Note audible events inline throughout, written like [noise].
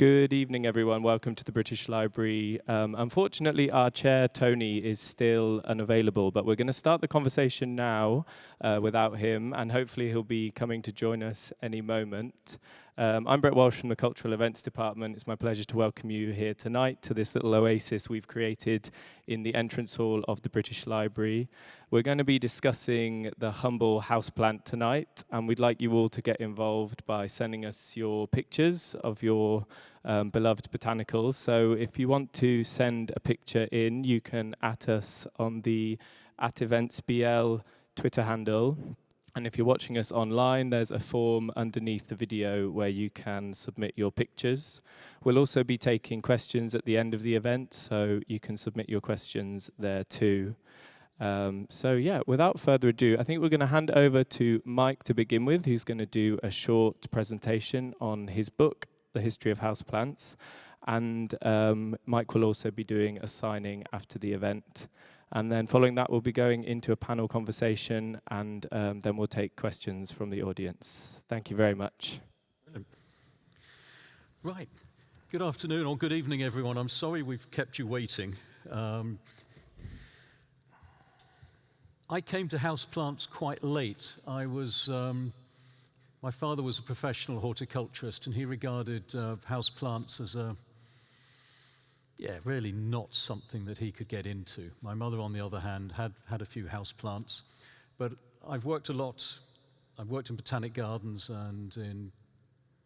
Good evening, everyone. Welcome to the British Library. Um, unfortunately, our chair, Tony, is still unavailable, but we're going to start the conversation now uh, without him, and hopefully he'll be coming to join us any moment. Um, I'm Brett Walsh from the Cultural Events Department. It's my pleasure to welcome you here tonight to this little oasis we've created in the entrance hall of the British Library. We're going to be discussing the humble houseplant tonight, and we'd like you all to get involved by sending us your pictures of your um, beloved botanicals. So if you want to send a picture in, you can at us on the at eventsbl Twitter handle. And if you're watching us online, there's a form underneath the video where you can submit your pictures. We'll also be taking questions at the end of the event, so you can submit your questions there too. Um, so yeah, without further ado, I think we're going to hand over to Mike to begin with, who's going to do a short presentation on his book, The History of Houseplants. And um, Mike will also be doing a signing after the event. And then following that, we'll be going into a panel conversation and um, then we'll take questions from the audience. Thank you very much. Right. Good afternoon or good evening, everyone. I'm sorry we've kept you waiting. Um, I came to houseplants quite late. I was, um, my father was a professional horticulturist and he regarded uh, houseplants as a yeah, really not something that he could get into. My mother, on the other hand, had, had a few house plants, but I've worked a lot. I've worked in botanic gardens and in,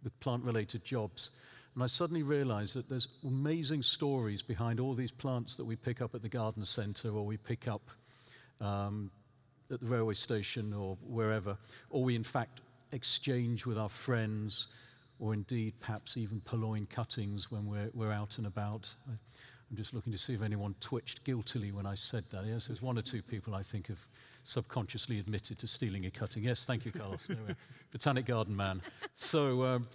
with plant-related jobs, and I suddenly realized that there's amazing stories behind all these plants that we pick up at the garden center or we pick up um, at the railway station or wherever, or we in fact exchange with our friends or indeed perhaps even purloin cuttings when we're, we're out and about. I, am just looking to see if anyone twitched guiltily when I said that. Yes, there's one or two people I think have subconsciously admitted to stealing a cutting. Yes, thank you, Carlos. Botanic garden man. So, um,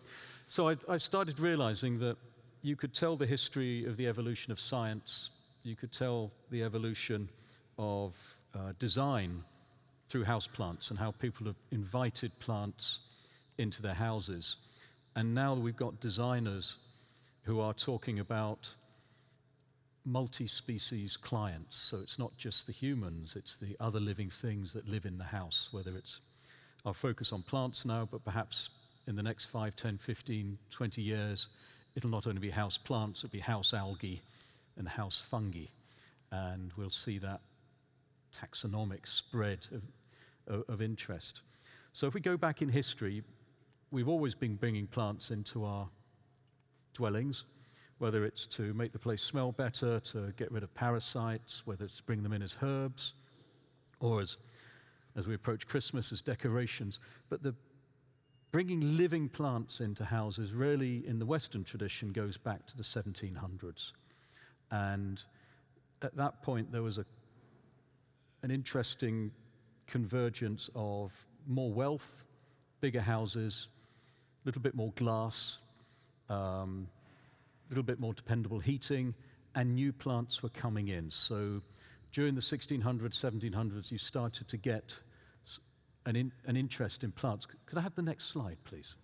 so I, I started realizing that you could tell the history of the evolution of science, you could tell the evolution of uh, design through house plants and how people have invited plants into their houses. And now we've got designers who are talking about multi-species clients. So it's not just the humans, it's the other living things that live in the house, whether it's our focus on plants now, but perhaps in the next 5, 10, 15, 20 years, it'll not only be house plants, it'll be house algae and house fungi. And we'll see that taxonomic spread of, of, interest. So if we go back in history, we've always been bringing plants into our dwellings, whether it's to make the place smell better, to get rid of parasites, whether it's to bring them in as herbs, or as, as we approach Christmas, as decorations. But the bringing living plants into houses really, in the Western tradition, goes back to the 1700s. And at that point, there was a, an interesting convergence of more wealth, bigger houses, a little bit more glass, a um, little bit more dependable heating, and new plants were coming in. So during the 1600s, 1700s, you started to get an, in, an interest in plants. Could I have the next slide, please?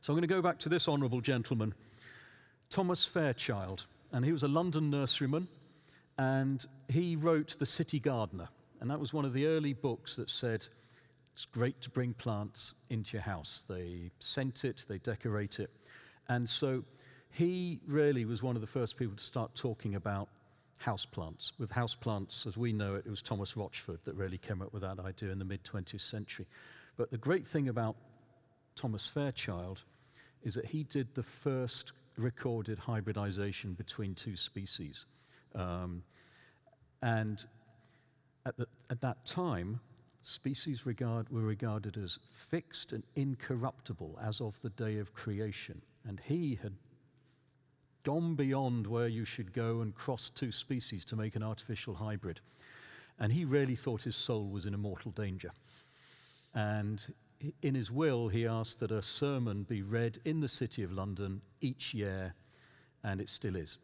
So I'm going to go back to this honourable gentleman, Thomas Fairchild, and he was a London nurseryman, and he wrote The City Gardener, and that was one of the early books that said, it's great to bring plants into your house. They scent it, they decorate it. And so he really was one of the first people to start talking about houseplants. With houseplants, as we know it, it was Thomas Rochford that really came up with that idea in the mid-20th century. But the great thing about Thomas Fairchild is that he did the first recorded hybridization between two species. Um, and at, the, at that time, species regard, were regarded as fixed and incorruptible as of the day of creation. And he had gone beyond where you should go and cross two species to make an artificial hybrid. And he really thought his soul was in a mortal danger. And in his will, he asked that a sermon be read in the City of London each year, and it still is.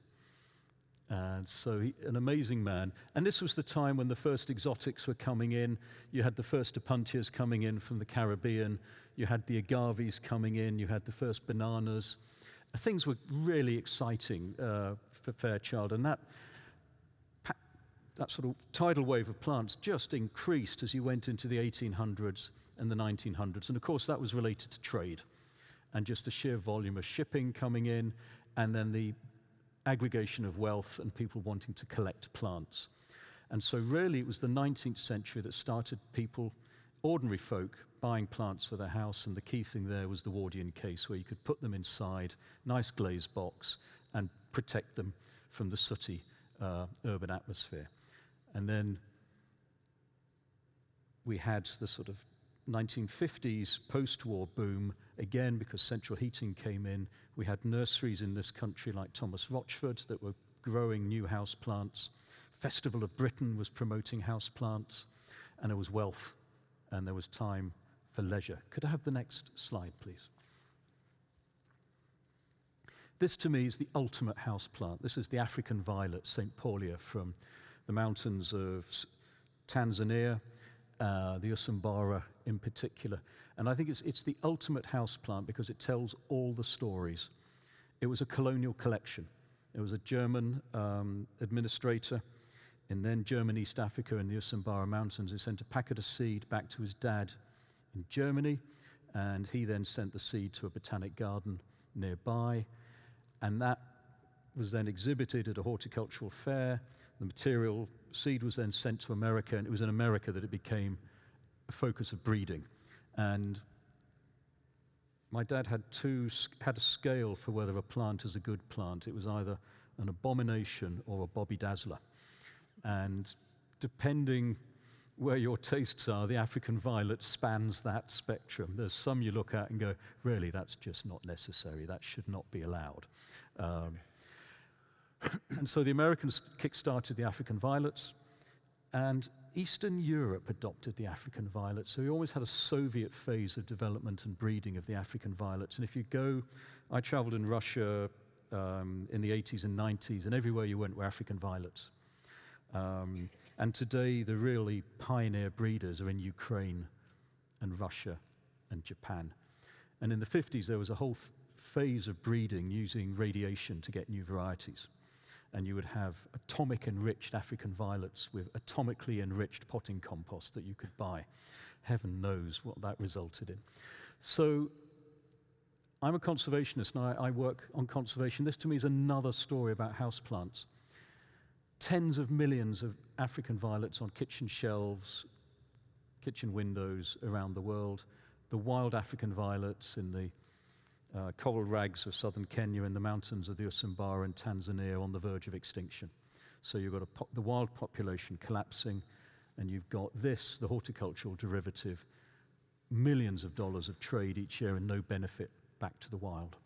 And so, he, an amazing man. And this was the time when the first exotics were coming in. You had the first opuntias coming in from the Caribbean. You had the agaves coming in. You had the first bananas. Things were really exciting uh, for Fairchild. And that, that sort of tidal wave of plants just increased as you went into the 1800s and the 1900s. And of course, that was related to trade and just the sheer volume of shipping coming in, and then the aggregation of wealth and people wanting to collect plants. And so, really, it was the 19th century that started people, ordinary folk, buying plants for their house. And the key thing there was the Wardian case, where you could put them inside, nice glazed box, and protect them from the sooty uh, urban atmosphere. And then we had the sort of 1950s post war boom, again because central heating came in. We had nurseries in this country like Thomas Rochford that were growing new house plants. Festival of Britain was promoting house plants, and there was wealth and there was time for leisure. Could I have the next slide, please? This to me is the ultimate house plant. This is the African violet, Saintpaulia, from the mountains of Tanzania, uh, the Usambara in particular. And I think it's, it's the ultimate house plant because it tells all the stories. It was a colonial collection. It was a German um, administrator in then German East Africa in the Usambara Mountains who sent a packet of seed back to his dad in Germany, and he then sent the seed to a botanic garden nearby, and that was then exhibited at a horticultural fair. The material seed was then sent to America, and it was in America that it became a focus of breeding. And my dad had two had a scale for whether a plant is a good plant. It was either an abomination or a Bobby Dazzler. And depending where your tastes are, the African violet spans that spectrum. There's some you look at and go, really, that's just not necessary. That should not be allowed. Um, [coughs] and so the Americans kick-started the African violets, and Eastern Europe adopted the African violet. So we always had a Soviet phase of development and breeding of the African violets. And if you go, I traveled in Russia um, in the 80s and 90s, and everywhere you went were African violets. Um, and today, the really pioneer breeders are in Ukraine and Russia and Japan. And in the 50s, there was a whole phase of breeding using radiation to get new varieties and you would have atomic enriched African violets with atomically enriched potting compost that you could buy. Heaven knows what that resulted in. So I'm a conservationist and I, I work on conservation. This to me is another story about houseplants. Tens of millions of African violets on kitchen shelves, kitchen windows around the world. The wild African violets in the uh, coral rags of southern Kenya and the mountains of the Usambara and Tanzania on the verge of extinction. So you've got the wild population collapsing, and you've got this, the horticultural derivative, millions of dollars of trade each year and no benefit back to the wild.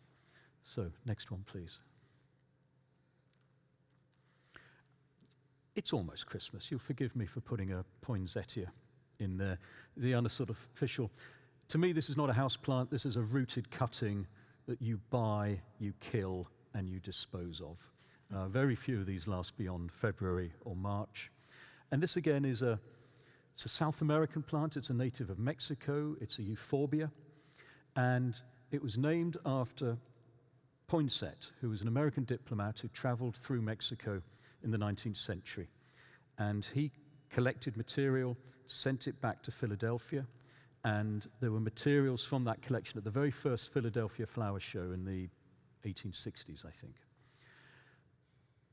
So, next one, please. It's almost Christmas. You'll forgive me for putting a poinsettia in there. The other sort of official. To me, this is not a house plant. This is a rooted cutting that you buy, you kill, and you dispose of. Uh, very few of these last beyond February or March. And this again is a, it's a South American plant. It's a native of Mexico. It's a euphorbia. And it was named after Poinsett, who was an American diplomat who traveled through Mexico in the 19th century. And he collected material, sent it back to Philadelphia, and there were materials from that collection at the very first Philadelphia Flower Show in the 1860s, I think.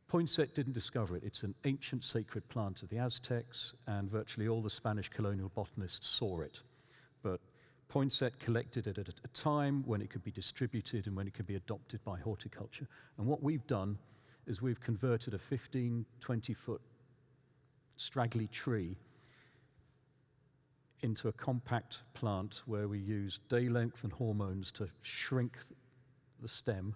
Poinsett didn't discover it. It's an ancient sacred plant of the Aztecs, and virtually all the Spanish colonial botanists saw it. But Poinsett collected it at a time when it could be distributed and when it could be adopted by horticulture. And what we've done is we've converted a 15, 20 foot straggly tree into a compact plant where we use day length and hormones to shrink the stem.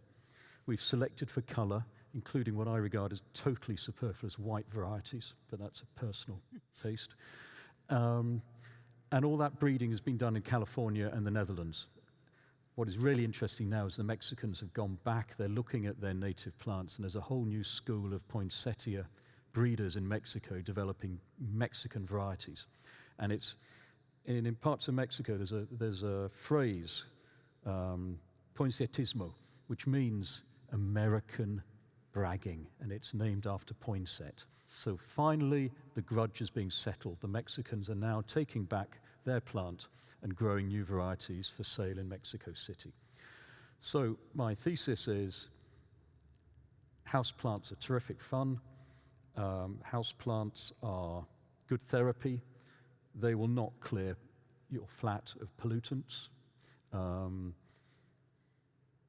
We've selected for color, including what I regard as totally superfluous white varieties, but that's a personal [laughs] taste. Um, and all that breeding has been done in California and the Netherlands. what is really interesting now is the Mexicans have gone back, they're looking at their native plants, and there's a whole new school of poinsettia breeders in Mexico developing Mexican varieties. And it's, in, parts of Mexico, there's a, there's a phrase, um, poinsettismo, which means American bragging, and it's named after Poinsett. So finally, the grudge is being settled. The Mexicans are now taking back their plant and growing new varieties for sale in Mexico City. So my thesis is house plants are terrific fun. Um, house plants are good therapy. They will not clear your flat of pollutants. Um,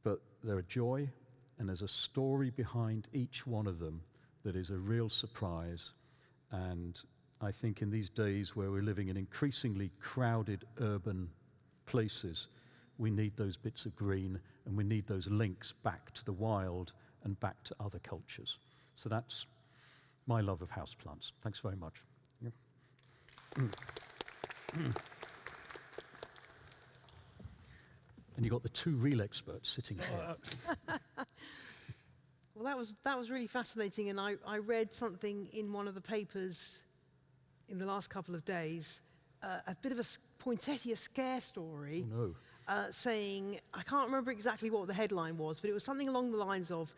but they're a joy, and there's a story behind each one of them that is a real surprise. And I think in these days where we're living in increasingly crowded urban places, we need those bits of green and we need those links back to the wild and back to other cultures. So that's my love of houseplants. Thanks very much. Yeah. and you've got the two real experts sitting here. [laughs] well, that was, that was really fascinating, and I, I read something in one of the papers in the last couple of days, uh, a bit of a poinsettia scare story. Oh, no. Uh, saying, I can't remember exactly what the headline was, but it was something along the lines of,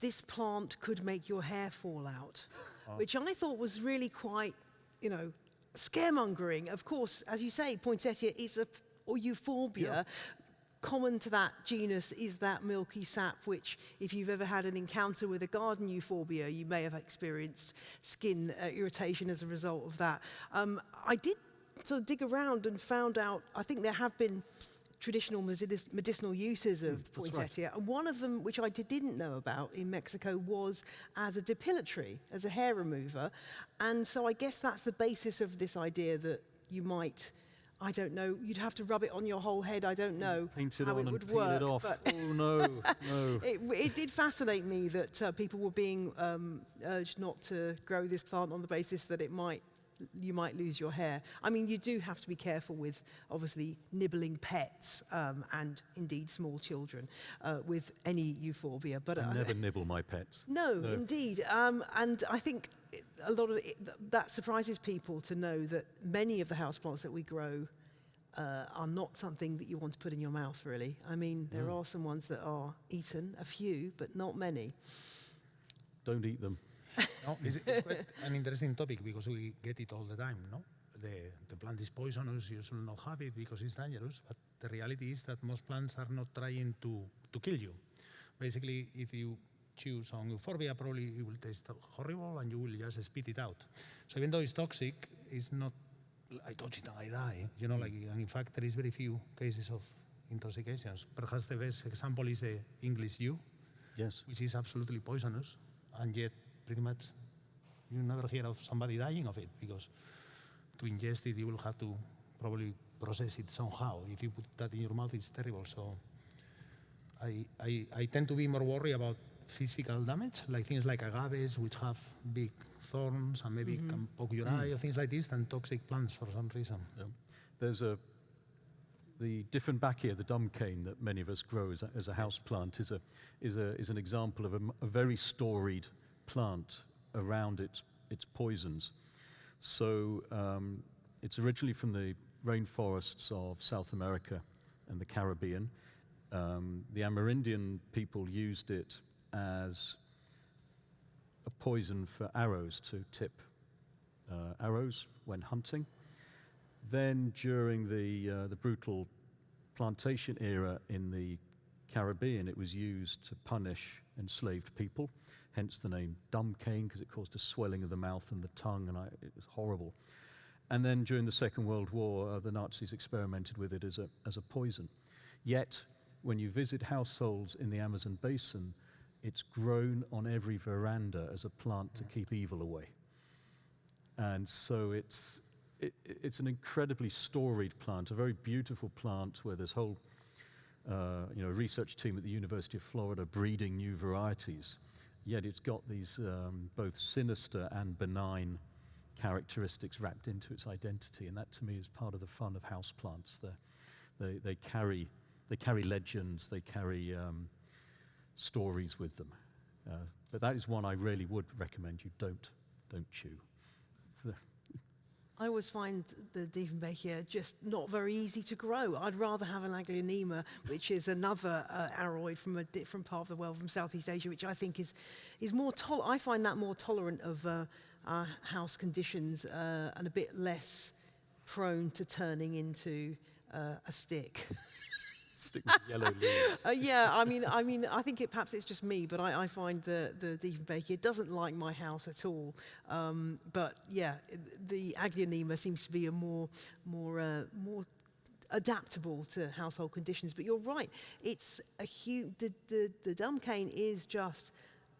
this plant could make your hair fall out, oh. which I thought was really quite, you know, scaremongering. Of course, as you say, poinsettia is a or euphorbia. Yeah. Common to that genus is that milky sap, which, if you've ever had an encounter with a garden euphorbia, you may have experienced skin uh, irritation as a result of that. Um, I did sort of dig around and found out, I think there have been traditional medicinal uses of mm, poinsettia. Right. And one of them, which I didn't know about in Mexico, was as a depilatory, as a hair remover. And so I guess that's the basis of this idea that you might I don't know, you'd have to rub it on your whole head, I don't mm, know Paint it how on it would and peel it off. oh no, [laughs] no. It, it, did fascinate me that uh, people were being um, urged not to grow this plant on the basis that it might you might lose your hair. I mean, you do have to be careful with, obviously, nibbling pets um, and indeed small children uh, with any euphorbia. But I uh, never nibble my pets. No, no. indeed. Um, and I think a lot of it, that surprises people to know that many of the houseplants that we grow uh, are not something that you want to put in your mouth, really. I mean, there mm. are some ones that are eaten, a few, but not many. Don't eat them. [laughs] no, it's, it's quite an interesting topic because we get it all the time, no? The, the plant is poisonous, you should not have it because it's dangerous, but the reality is that most plants are not trying to, to kill you. Basically, if you choose on euphorbia, probably it will taste horrible and you will just spit it out. So even though it's toxic, it's not, I touch it and I die. You know, like, and in fact, there is very few cases of intoxications. Perhaps the best example is the English yew, yes. which is absolutely poisonous, and yet pretty much you never hear of somebody dying of it because to ingest it, you will have to probably process it somehow. If you put that in your mouth, it's terrible. So I, I, I tend to be more worried about physical damage, like things like agaves, which have big thorns and maybe mm -hmm. can poke your mm. eye or things like this, than toxic plants for some reason. Yeah. There's a the Dieffenbachia, the dumb cane that many of us grow as a, as a house plant, is, a, is, a, is an example of a, a very storied plant around its, its poisons. So um, it's originally from the rainforests of South America and the Caribbean. Um, the Amerindian people used it as a poison for arrows to tip uh, arrows when hunting. Then during the, uh, the brutal plantation era in the Caribbean, it was used to punish enslaved people hence the name dumb cane, because it caused a swelling of the mouth and the tongue, and I, it was horrible. And then during the Second World War, uh, the Nazis experimented with it as a, as a poison. Yet, when you visit households in the Amazon basin, it's grown on every veranda as a plant to keep evil away. And so it's, it, it's an incredibly storied plant, a very beautiful plant where there's whole uh, you know, research team at the University of Florida breeding new varieties yet it's got these um, both sinister and benign characteristics wrapped into its identity. And that to me is part of the fun of houseplants. They, they carry they carry legends, they carry um, stories with them. Uh, but that is one I really would recommend you don't, don't chew. So, I always find the Dieffenbachia just not very easy to grow. I'd rather have an Aglaonema, which is another uh, aroid from a different part of the world, from Southeast Asia, which I think is, is more, tol I find that more tolerant of uh, our house conditions uh, and a bit less prone to turning into uh, a stick. [laughs] stick with yellow [laughs] leaves. Uh, yeah, I mean, I mean, I think it perhaps it's just me, but I, I find the the Dieffenbachia it doesn't like my house at all. Um, but yeah, the Aglaonema seems to be a more more uh, more adaptable to household conditions. But you're right, it's a huge. The the the Dumb cane is just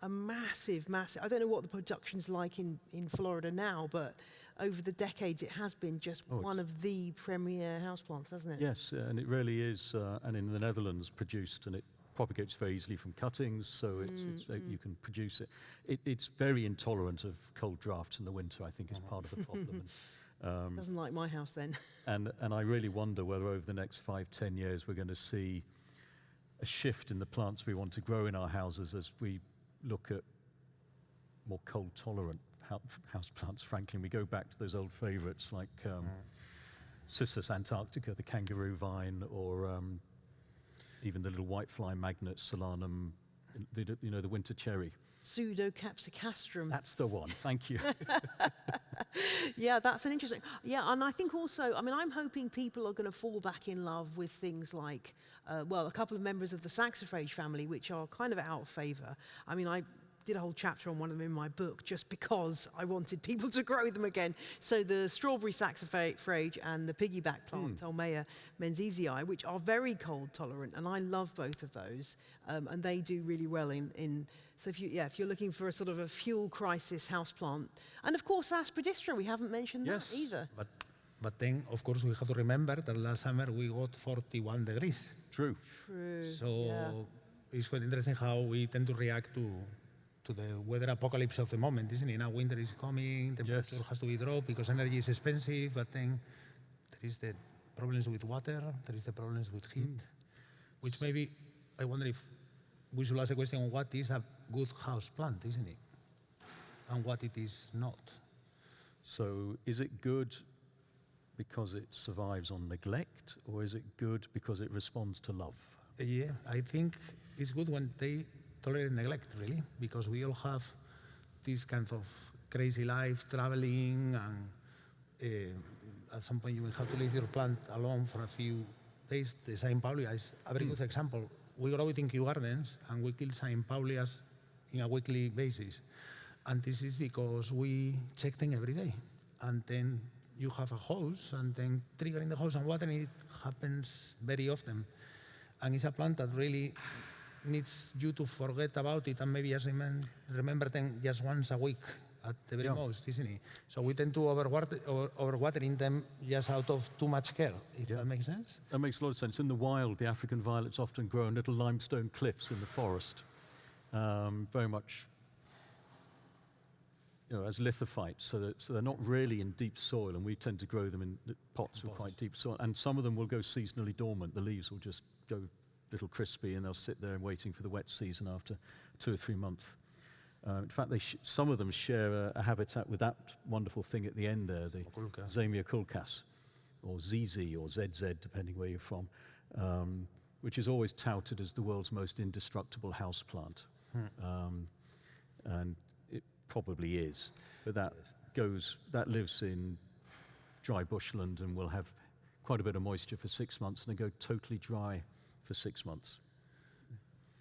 a massive, massive. I don't know what the production's like in in Florida now, but over the decades, it has been just Oh, one of the premier houseplants, hasn't it? Yes, and it really is, uh, and in the Netherlands produced, and it propagates very easily from cuttings, so it's, it's, uh, you can produce it. it. It's very intolerant of cold drafts in the winter, I think, is part of the problem. And, [laughs] um, Doesn't like my house then. [laughs] and, and I really wonder whether over the next five, ten years we're going to see a shift in the plants we want to grow in our houses as we look at more cold tolerant house plants, frankly. And we go back to those old favorites like um, Cissus antarctica, the kangaroo vine, or um, even the little whitefly magnet, Solanum, the, you know, the winter cherry. Pseudocapsicastrum. That's the one. Thank you. [laughs] yeah, that's an interesting. Yeah, and I think also, I mean, I'm hoping people are going to fall back in love with things like, uh, well, a couple of members of the saxifrage family, which are kind of out of favour. I mean, I did a whole chapter on one of them in my book just because I wanted people to grow them again. So the strawberry saxifrage and the piggyback plant, Tolmiea menziesii, which are very cold tolerant, and I love both of those, um, and they do really well in, in so if you, yeah, if you're looking for a sort of a fuel crisis houseplant, and of course aspidistra, we haven't mentioned Yes. that either. But, but then, of course, we have to remember that last summer we got 41 degrees. True. True. So yeah. it's quite interesting how we tend to react to to the weather apocalypse of the moment, isn't it? Now winter is coming, temperature Yes. has to be dropped because energy is expensive, but then there is the problems with water, there is the problems with heat, hmm. which maybe I wonder if we should ask a question on what is a good house plant, isn't it? And what it is not. So is it good because it survives on neglect, or is it good because it responds to love? Yeah, I think it's good when they tolerate neglect, really, because we all have this kind of crazy life, traveling, and uh, at some point you will have to leave your plant alone for a few days. The Saintpaulia is a very good example. We grow it in Kew Gardens, and we kill Saintpaulias in a weekly basis. And this is because we check them every day. And then you have a hose, and then triggering the hose and watering it happens very often. And it's a plant that really needs you to forget about it and maybe just remember them just once a week at the very Yeah. most, isn't it? So we tend to overwater, over, overwatering them just out of too much care, if that makes sense. That makes a lot of sense. In the wild, the African violets often grow on little limestone cliffs in the forest, um, very much you know, as lithophytes, so, that, so they're not really in deep soil, and we tend to grow them in pots with quite deep soil. And some of them will go seasonally dormant. The leaves will just go little crispy, and they'll sit there waiting for the wet season after two or three months. Uh, in fact, they sh- some of them share a, a habitat with that wonderful thing at the end there, the Oculca. Zamioculcas, or ZZ, or ZZ, depending where you're from, um, which is always touted as the world's most indestructible houseplant. Um, and it probably is. But that goes, that lives in dry bushland and will have quite a bit of moisture for six months and then go totally dry for six months.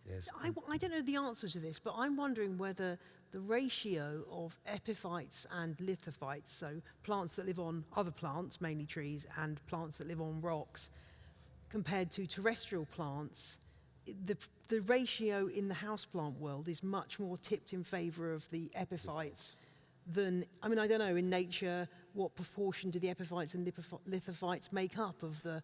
Yes. I, w- I don't know the answer to this, but I'm wondering whether the ratio of epiphytes and lithophytes, so plants that live on other plants, mainly trees, and plants that live on rocks, compared to terrestrial plants, the, the ratio in the houseplant world is much more tipped in favour of the epiphytes than, I mean, I don't know, in nature, what proportion do the epiphytes and lithophytes make up of the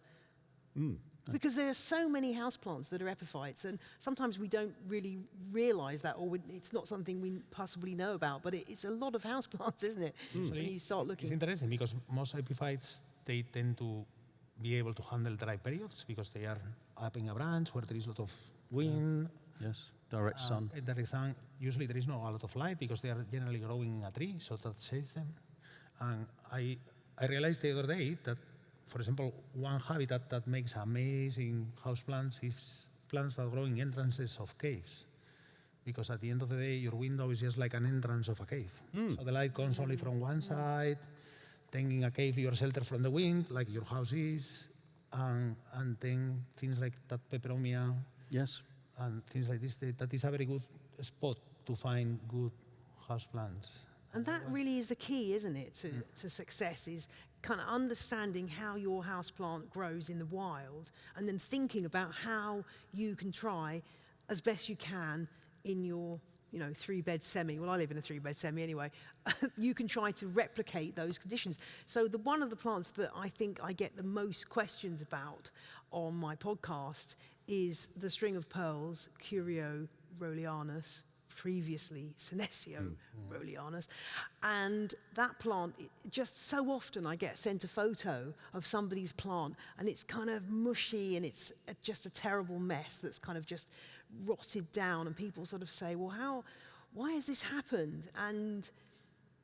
hmm. Because there are so many houseplants that are epiphytes, and sometimes we don't really realise that, or it's not something we possibly know about. But it, it's a lot of houseplants, [laughs] isn't it? When you start looking. It's interesting because most epiphytes, they tend to be able to handle dry periods because they are up in a branch where there is a lot of wind, Yes, direct uh, sun. There is sun. Usually there is not a lot of light because they are generally growing in a tree, so that shades them. And I, I realized the other day that, for example, one habitat that makes amazing houseplants is plants that grow in entrances of caves. Because at the end of the day, your window is just like an entrance of a cave. Hmm. So the light comes only from one side, then in a cave you're sheltered from the wind, like your house is, and, and then things like that peperomia Yes. and things like this, that that is a very good spot to find good houseplants. And that really is the key, isn't it, to, hmm. to success is kind of understanding how your houseplant grows in the wild and then thinking about how you can try as best you can in your you know, three bed semi. Well, I live in a three bed semi anyway. [laughs] you can try to replicate those conditions. So the one of the plants that I think I get the most questions about on my podcast is the string of pearls, Curio rowleyanus, previously Senecio rowleyanus. And that plant, it, just so often I get sent a photo of somebody's plant and it's kind of mushy and it's just a terrible mess that's kind of just rotted down and people sort of say, well, how, why has this happened? And,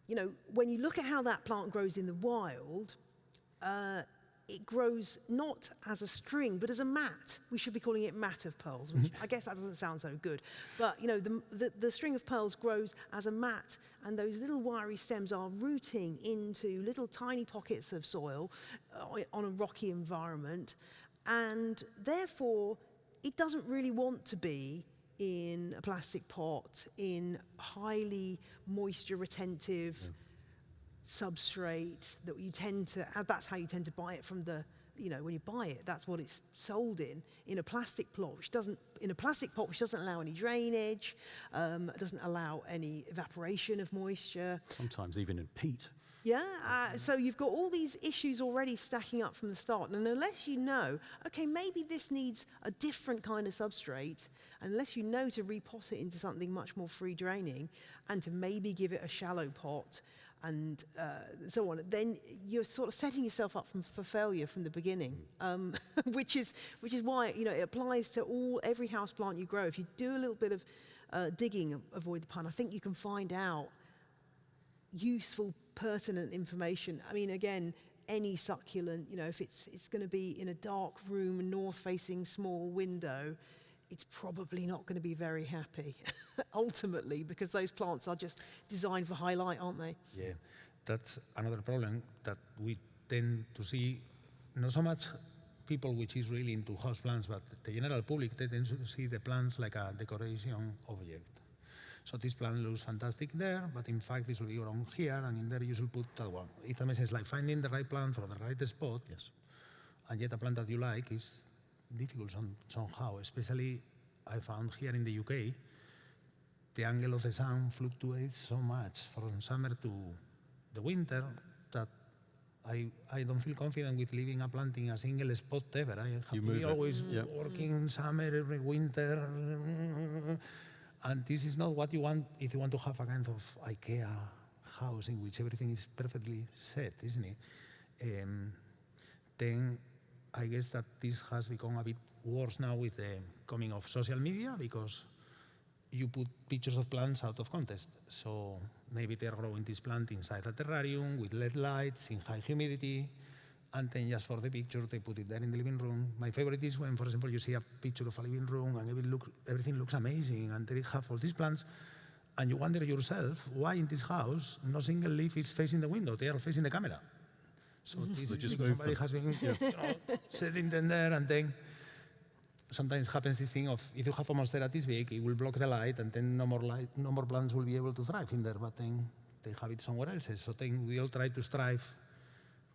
you know, when you look at how that plant grows in the wild, uh, it grows not as a string, but as a mat. We should be calling it mat of pearls, which [laughs] I guess that doesn't sound so good. But, you know, the, the, the string of pearls grows as a mat, and those little wiry stems are rooting into little tiny pockets of soil uh, on a rocky environment. And therefore, it doesn't really want to be in a plastic pot, in highly moisture retentive substrate that you tend to uh, that's how you tend to buy it from the you know when you buy it that's what it's sold in in a plastic pot, which doesn't in a plastic pot which doesn't allow any drainage um, doesn't allow any evaporation of moisture Sometimes even in peat. yeah, uh, so you've got all these issues already stacking up from the start. And unless you know, okay, maybe this needs a different kind of substrate, unless you know to repot it into something much more free draining and to maybe give it a shallow pot and uh, so on, then you're sort of setting yourself up from, for failure from the beginning, um, [laughs] which, is, which is why you know, it applies to all, every house plant you grow. If you do a little bit of uh, digging, avoid the pun, I think you can find out useful, pertinent information. I mean, again, any succulent, you know, if it's, it's going to be in a dark room, north-facing small window, it's probably not going to be very happy, [laughs] ultimately, because those plants are just designed for high light, aren't they? Yeah, that's another problem that we tend to see, not so much people which is really into house plants, but the general public, they tend to see the plants like a decoration object. So this plant looks fantastic there, but in fact this will be grown here, and in there you should put that one. It's a mess, it's like finding the right plant for the right spot, Yes. and yet a plant that you like is difficult some, somehow, especially I found here in the UK, the angle of the sun fluctuates so much from summer to the winter that I, I don't feel confident with leaving a plant in a single spot ever. I have You to be always Yeah. working summer, every winter. And this is not what you want if you want to have a kind of IKEA house in which everything is perfectly set, isn't it? Um, then I guess that this has become a bit worse now with the coming of social media because you put pictures of plants out of context. So maybe they're growing this plant inside a terrarium with LED lights in high humidity, and then just for the picture they put it there in the living room. My favorite is when, for example, you see a picture of a living room and every look, everything looks amazing, and they have all these plants, and you wonder yourself why in this house no single leaf is facing the window; they are facing the camera. So mm-hmm. this They is just because somebody them. has been you know, sitting them there, and then sometimes happens this thing of if you have a monstera this big, it will block the light, and then no more light, no more plants will be able to thrive in there. But then they have it somewhere else. So then we all try to strive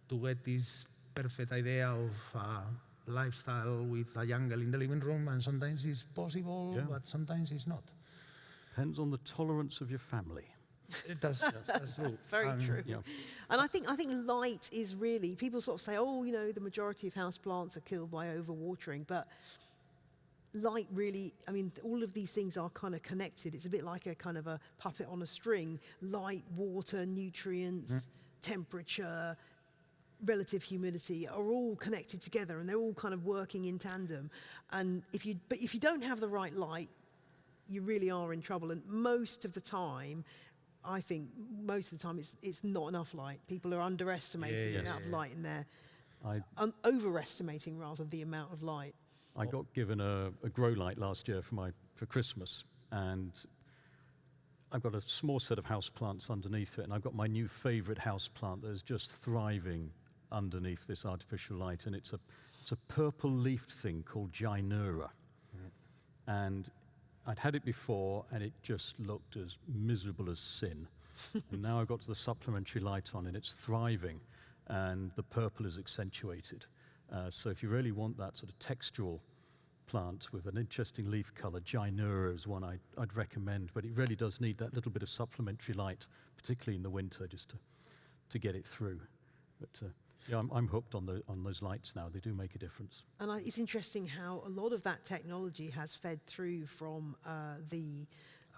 to get this perfect idea of a lifestyle with a jungle in the living room, and sometimes it's possible, Yeah. but sometimes it's not. Depends on the tolerance of your family. It does, that's true. [laughs] Very And true. Yeah. And I think I think light is really people sort of say, oh, you know, the majority of house plants are killed by overwatering, but light really, I mean, all of these things are kind of connected. It's a bit like a kind of a puppet on a string. Light, water, nutrients, mm-hmm. temperature, relative humidity are all connected together and they're all kind of working in tandem. And if you, but if you don't have the right light, you really are in trouble. And most of the time, I think most of the time it's, it's not enough light. People are underestimating Yeah, the yeah, amount of light in there, I, um, overestimating rather the amount of light. I got given a, a grow light last year for my for Christmas, and I've got a small set of house plants underneath it, and I've got my new favourite house plant that is just thriving underneath this artificial light, and it's a it's a purple leafed thing called Gynura, and I'd had it before, and it just looked as miserable as sin. [laughs] and now I've got the supplementary light on, and it's thriving, and the purple is accentuated. Uh, so if you really want that sort of textural plant with an interesting leaf colour, Gynura is one I'd, I'd recommend, but it really does need that little bit of supplementary light, particularly in the winter, just to, to get it through. But uh, yeah, I'm, I'm hooked on, the, on those lights now. They do make a difference. And I, it's interesting how a lot of that technology has fed through from uh, the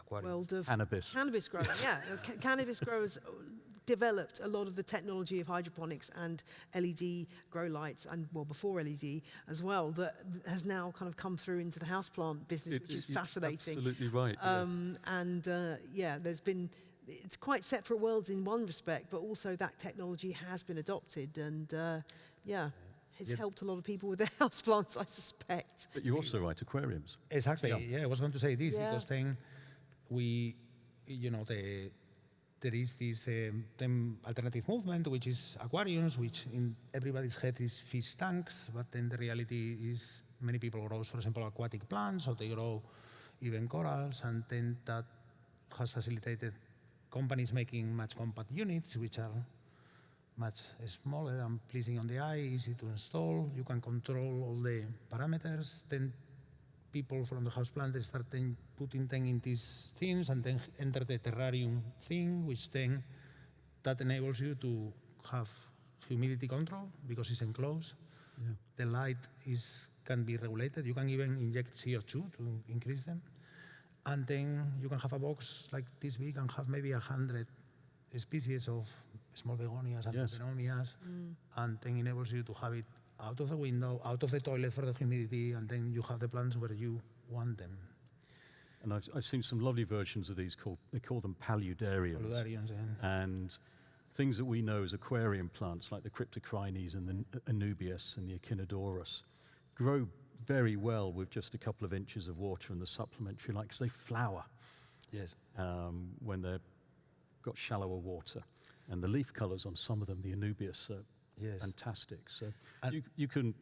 Aquarium. world of Cannabis. cannabis growing. yeah, [laughs] ca- cannabis growers uh, developed a lot of the technology of hydroponics and LED grow lights, and well before LED as well, that has now kind of come through into the houseplant business, It- which is fascinating. Absolutely right. yes. Um, and uh, yeah, there's been, it's quite separate worlds in one respect, but also that technology has been adopted and uh, yeah, it's Yep. helped a lot of people with their [laughs] houseplants, I suspect. But you're also right, aquariums. Exactly. Yeah. Yeah. I was going to say this Yeah. because then we, you know, the there is this um, alternative movement which is aquariums, which in everybody's head is fish tanks, but then the reality is many people grow, for example, aquatic plants, or they grow even corals, and then that has facilitated companies making much compact units, which are much smaller and pleasing on the eye, easy to install. You can control all the parameters. Then people from the house plant start putting them in these things and then enter the terrarium thing, which then that enables you to have humidity control because it's enclosed. Yeah. The light is can be regulated. You can even inject CO2 to increase them. And then you can have a box like this big and have maybe a hundred species of small begonias and Yes. peperomias, mm. and then enables you to have it out of the window, out of the toilet for the humidity, and then you have the plants where you want them. And I've, I've seen some lovely versions of these called, they call them paludariums. Paludariums, yeah. and things that we know as aquarium plants like the Cryptocorynes and the N- Anubias and the Echinodorus grow very well with just a couple of inches of water and the supplementary light 'cause they flower Yes. um, when they've got shallower water. And the leaf colours on some of them, the Anubias, are Yes. fantastic. So And- you, you can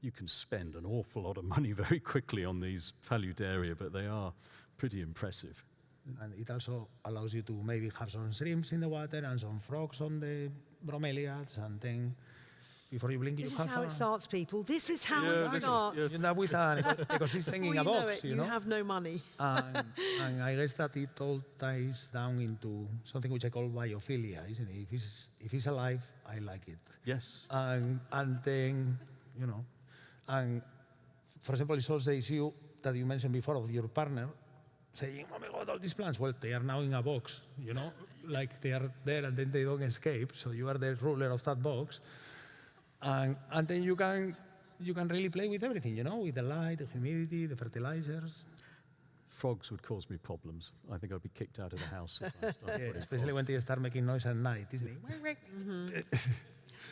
you can spend an awful lot of money [laughs] very quickly on these Paludaria, but they are pretty impressive. And it also allows you to maybe have some shrimps in the water and some frogs on the bromeliads, and then before you blink, This you is how a, it starts, people. This is how Yeah, it this is- starts. yes. You end up with an [laughs] eco- ecosystem Before in you a know box, it, you you have no money. [laughs] and, and I guess that it all ties down into something which I call biophilia, isn't it? If it's, if it's alive, I like it. Yes. And, and then, you know, and for example, it solves the issue that you mentioned before of your partner saying, oh my God, all these plants, well, they are now in a box, you know, like they are there and then they don't escape. So you are the ruler of that box. And, and then you can, you can really play with everything, you know, with the light, the humidity, the fertilizers. Frogs would cause me problems. I think I'd be kicked out of the house. If I started [laughs] Yeah, especially frogs. when they start making noise at night, isn't it? Mm-hmm. [laughs]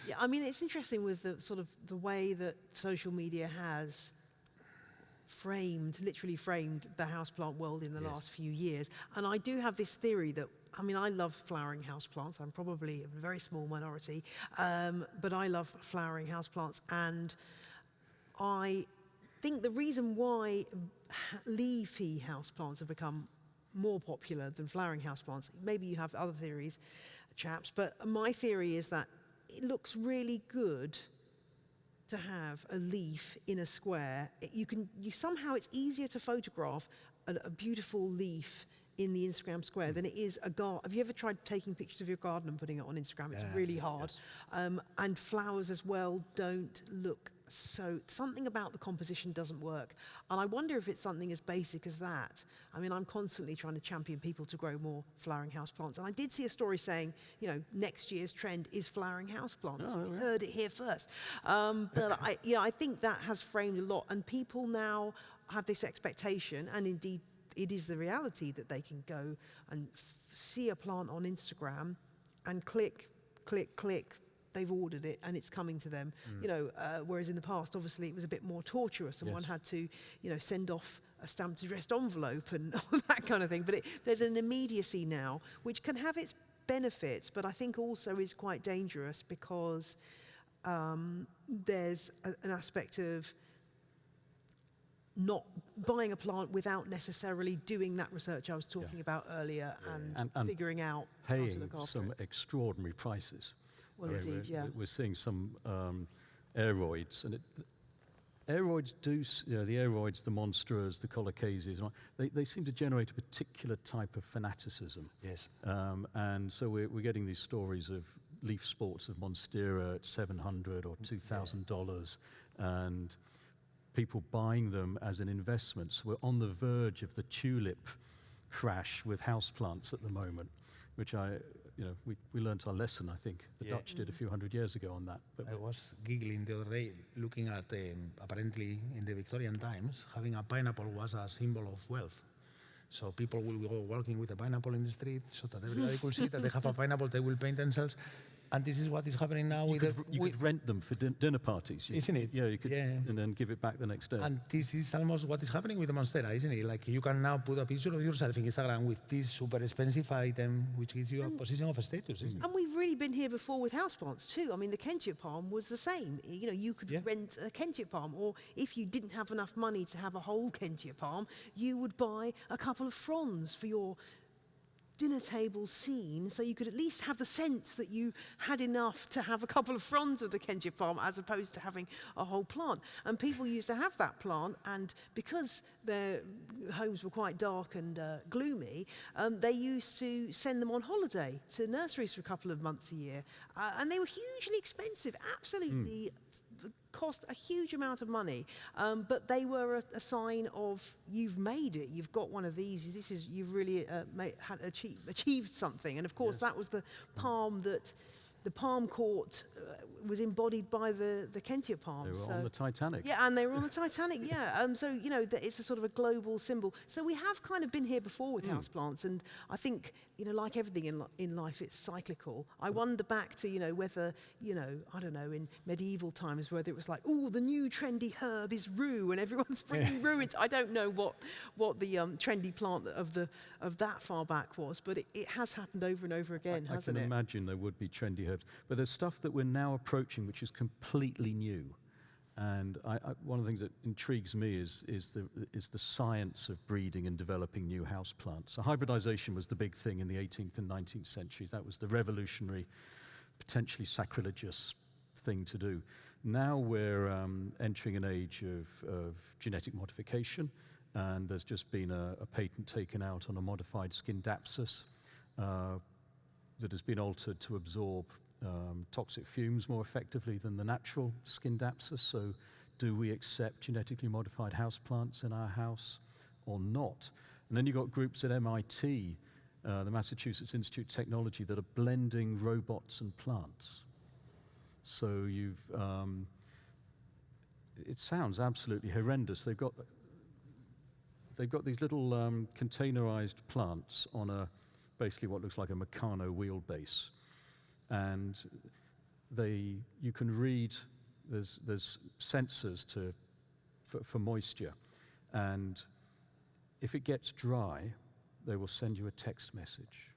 Yeah, I mean, it's interesting with the sort of the way that social media has framed, literally framed the houseplant world in the Yes. last few years. And I do have this theory that, I mean, I love flowering houseplants. I'm probably a very small minority, um, but I love flowering houseplants. And I think the reason why leafy houseplants have become more popular than flowering houseplants, maybe you have other theories, chaps, but my theory is that it looks really good to have a leaf in a square. It- you can, you somehow it's easier to photograph a, a beautiful leaf in the Instagram square than it is a garden. Have you ever tried taking pictures of your garden and putting it on Instagram? It's Yeah, really hard. Um, and flowers as well don't look So something about the composition doesn't work. And I wonder if it's something as basic as that. I mean, I'm constantly trying to champion people to grow more flowering houseplants. And I did see a story saying, you know, next year's trend is flowering houseplants. Oh, We yeah. heard it here first. Um, but I, you know, I think that has framed a lot. And people now have this expectation, and indeed it is the reality that they can go and f- see a plant on Instagram and click, click, click. They've ordered it and it's coming to them. You know, uh, whereas in the past, obviously, it was a bit more tortuous, and one had to, you know, send off a stamped addressed envelope and [laughs] all that kind of thing. But it, there's an immediacy now, which can have its benefits, but I think also is quite dangerous because um, there's a, an aspect of not buying a plant without necessarily doing that research I was talking about earlier and, And- and figuring out how to paying look after some it. extraordinary prices. Well, I indeed, we're, yeah. We're seeing some um, aroids, and it, aroids do, you know, the aroids, the monsters, the colocases, they, they seem to generate a particular type of fanaticism. Yes. Um, and so we're, we're getting these stories of leaf sports of Monstera at 700 or $2,000 and people buying them as an investment. So we're on the verge of the tulip crash with houseplants at the moment, which I, you know, we, we learnt our lesson, I think. The Yeah. Dutch did a few hundred years ago on that. But I was giggling the other day looking at um, apparently in the Victorian times, having a pineapple was a symbol of wealth. So people will go walking with a pineapple in the street so that everybody [laughs] could see that they have a pineapple, they will paint themselves. And this is what is happening now you, with, could, the, you with could rent them for din- dinner parties. You- Isn't it? Yeah, you could, Yeah. and then give it back the next day. And this is almost what is happening with the Monstera, isn't it? Like you can now put a picture of yourself in Instagram with this super expensive item, which gives you a mm. position of status, isn't it? And we've really been here before with houseplants too. I mean, the Kentia palm was the same. You know, you could Yeah. rent a Kentia palm, or if you didn't have enough money to have a whole Kentia palm, you would buy a couple of fronds for your dinner table scene so you could at least have the sense that you had enough to have a couple of fronds of the Kentia palm as opposed to having a whole plant. And people used to have that plant, and because their homes were quite dark and uh, gloomy, um, they used to send them on holiday to nurseries for a couple of months a year. Uh, and they were hugely expensive, absolutely f- cost a huge amount of money, um, but they were a, a sign of you've made it. You've got one of these. This is you've really uh, made, had achieved, achieved something. And of course, that was the palm that the palm court uh, was embodied by the the Kentia palm. they were so- on the Titanic. yeah, and they were on the Titanic. Yeah, [laughs] um, so you know it's a sort of a global symbol. So we have kind of been here before with houseplants, and I think you know, like everything in li- in life, it's cyclical. I wonder back to you know whether you know I don't know in medieval times whether it was like oh the new trendy herb is rue and everyone's [laughs] bringing rue into. I don't know what what the um, trendy plant of the of that far back was, but it, it has happened over and over again, I hasn't it? I can imagine there would be trendy herbs, but there's stuff that we're now approaching which is completely new. And I, I, one of the things that intrigues me is, is, the, is the science of breeding and developing new house plants. So hybridization was the big thing in the 18th and 19th centuries. That was the revolutionary, potentially sacrilegious thing to do. Now we're um, entering an age of, of genetic modification, and there's just been a, a patent taken out on a modified Scindapsus uh, that has been altered to absorb um, toxic fumes more effectively than the natural Scindapsus. So, do we accept genetically modified houseplants in our house or not? And then you've got groups at MIT, uh, the Massachusetts Institute of Technology, that are blending robots and plants. So you've, um, it sounds absolutely horrendous. They've got, they've got these little um, containerized plants on a, basically what looks like a Meccano wheelbase. And they, you can read, there's, there's sensors to, for, for moisture. And if it gets dry, they will send you a text message.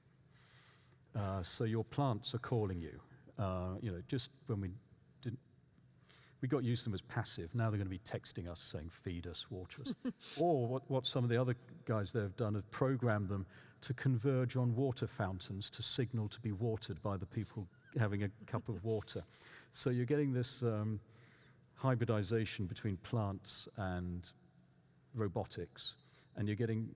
Uh, so your plants are calling you. Uh, you know, just when we didn't, we got used to them as passive. Now they're going to be texting us saying, feed us, water us. [laughs] or what, what some of the other guys there have done have programmed them to converge on water fountains to signal to be watered by the people having a cup of water. So you're getting this um, hybridization between plants and robotics, and you're getting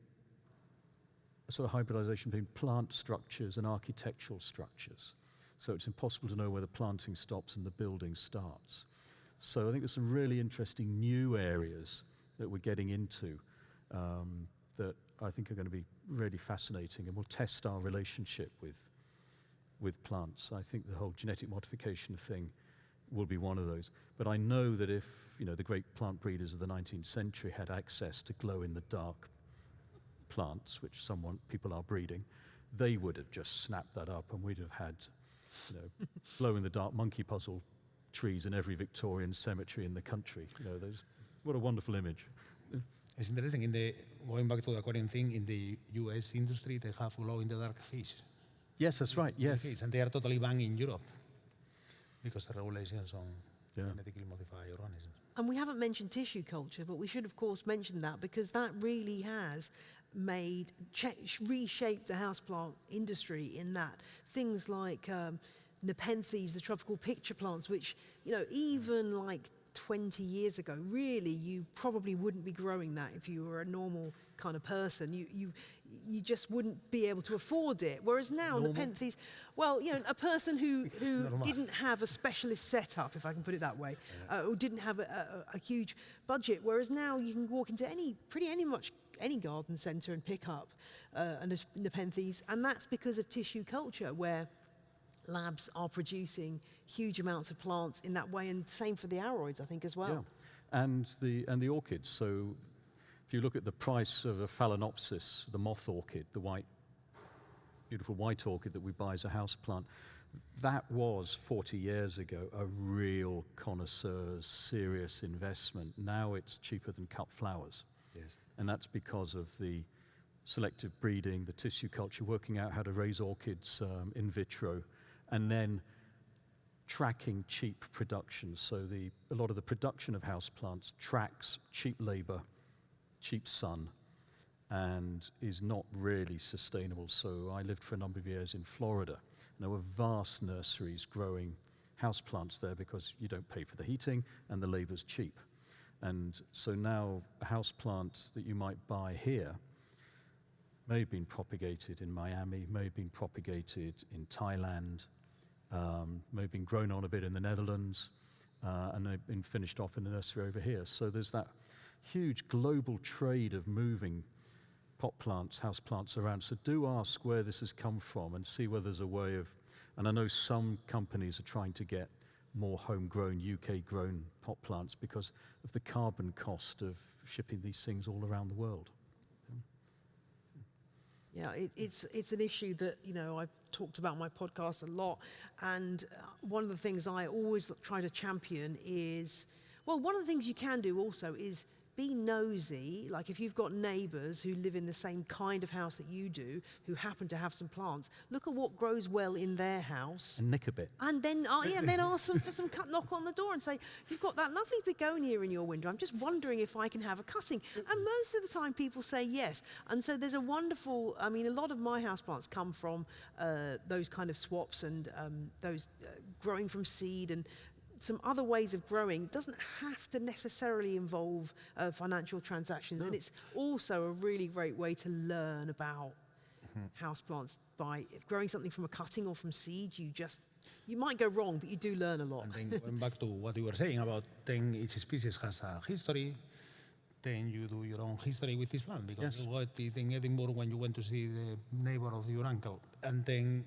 a sort of hybridization between plant structures and architectural structures. So it's impossible to know where the planting stops and the building starts. So I think there's some really interesting new areas that we're getting into um, that I think are going to be really fascinating and will test our relationship with, with plants. I think the whole genetic modification thing will be one of those. But I know that if you know the great plant breeders of the 19th century had access to glow-in-the-dark plants, which someone people are breeding, they would have just snapped that up, and we'd have had you know [laughs] glow-in-the-dark monkey puzzle trees in every Victorian cemetery in the country. You know, what a wonderful image. It's interesting. In the going back to the aquarium thing, in the U.S. industry, they have glow-in-the-dark fish. Yes, that's right. Yes. Fish, and they are totally banned in Europe because the regulations on Yeah. genetically modified organisms. And we haven't mentioned tissue culture, but we should, of course, mention that because that really has made, cha- reshaped the houseplant industry in that things like um, Nepenthes, the tropical pitcher plants, which, you know, even like 20 years ago, really, you probably wouldn't be growing that if you were a normal kind of person. You, you, you just wouldn't be able to afford it. Whereas now, Nepenthes, well, you know, a person who, [laughs] who didn't have a specialist setup, if I can put it that way, uh, or didn't have a, a, a huge budget. Whereas now you can walk into any, pretty any much any garden centre and pick up uh, Nepenthes, and that's because of tissue culture, where labs are producing huge amounts of plants in that way, and same for the aroids, I think, as well. Yeah. And the, and the orchids. So if you look at the price of a Phalaenopsis, the moth orchid, the white, beautiful white orchid that we buy as a house plant, that was 40 years ago a real connoisseur's serious investment. Now it's cheaper than cut flowers. Yes. And that's because of the selective breeding, the tissue culture, working out how to raise orchids um, in vitro, and then tracking cheap production. So the, a lot of the production of houseplants tracks cheap labor, cheap sun, and is not really sustainable. So I lived for a number of years in Florida, and there were vast nurseries growing houseplants there because you don't pay for the heating and the labor's cheap. And so now a houseplant that you might buy here may have been propagated in Miami, may have been propagated in Thailand, um, may have been grown on a bit in the Netherlands, uh, and they've been finished off in the nursery over here. So there's that huge global trade of moving pot plants, house plants around. So do ask where this has come from and see whether there's a way of. And I know some companies are trying to get more homegrown, UK grown pot plants because of the carbon cost of shipping these things all around the world. Yeah, it, it's it's an issue that you know I've talked about my podcast a lot, and uh, one of the things I always try to champion is, well, one of the things you can do also is be nosy. Like if you've got neighbours who live in the same kind of house that you do, who happen to have some plants, look at what grows well in their house. And nick a bit. And then, uh, yeah, and then ask them for some cut, knock on the door and say, you've got that lovely begonia in your window. I'm just wondering if I can have a cutting. And most of the time people say yes. And so there's a wonderful, I mean, a lot of my houseplants come from uh, those kind of swaps and um, those uh, growing from seed and some other ways of growing doesn't have to necessarily involve uh, financial transactions. And it's also a really great way to learn about houseplants by growing something from a cutting or from seed. You just you might go wrong, but you do learn a lot. And then going back to what you were saying about then each species has a history, then you do your own history with this plant because Yes. you got it in Edinburgh when you went to see the neighbor of your uncle, and then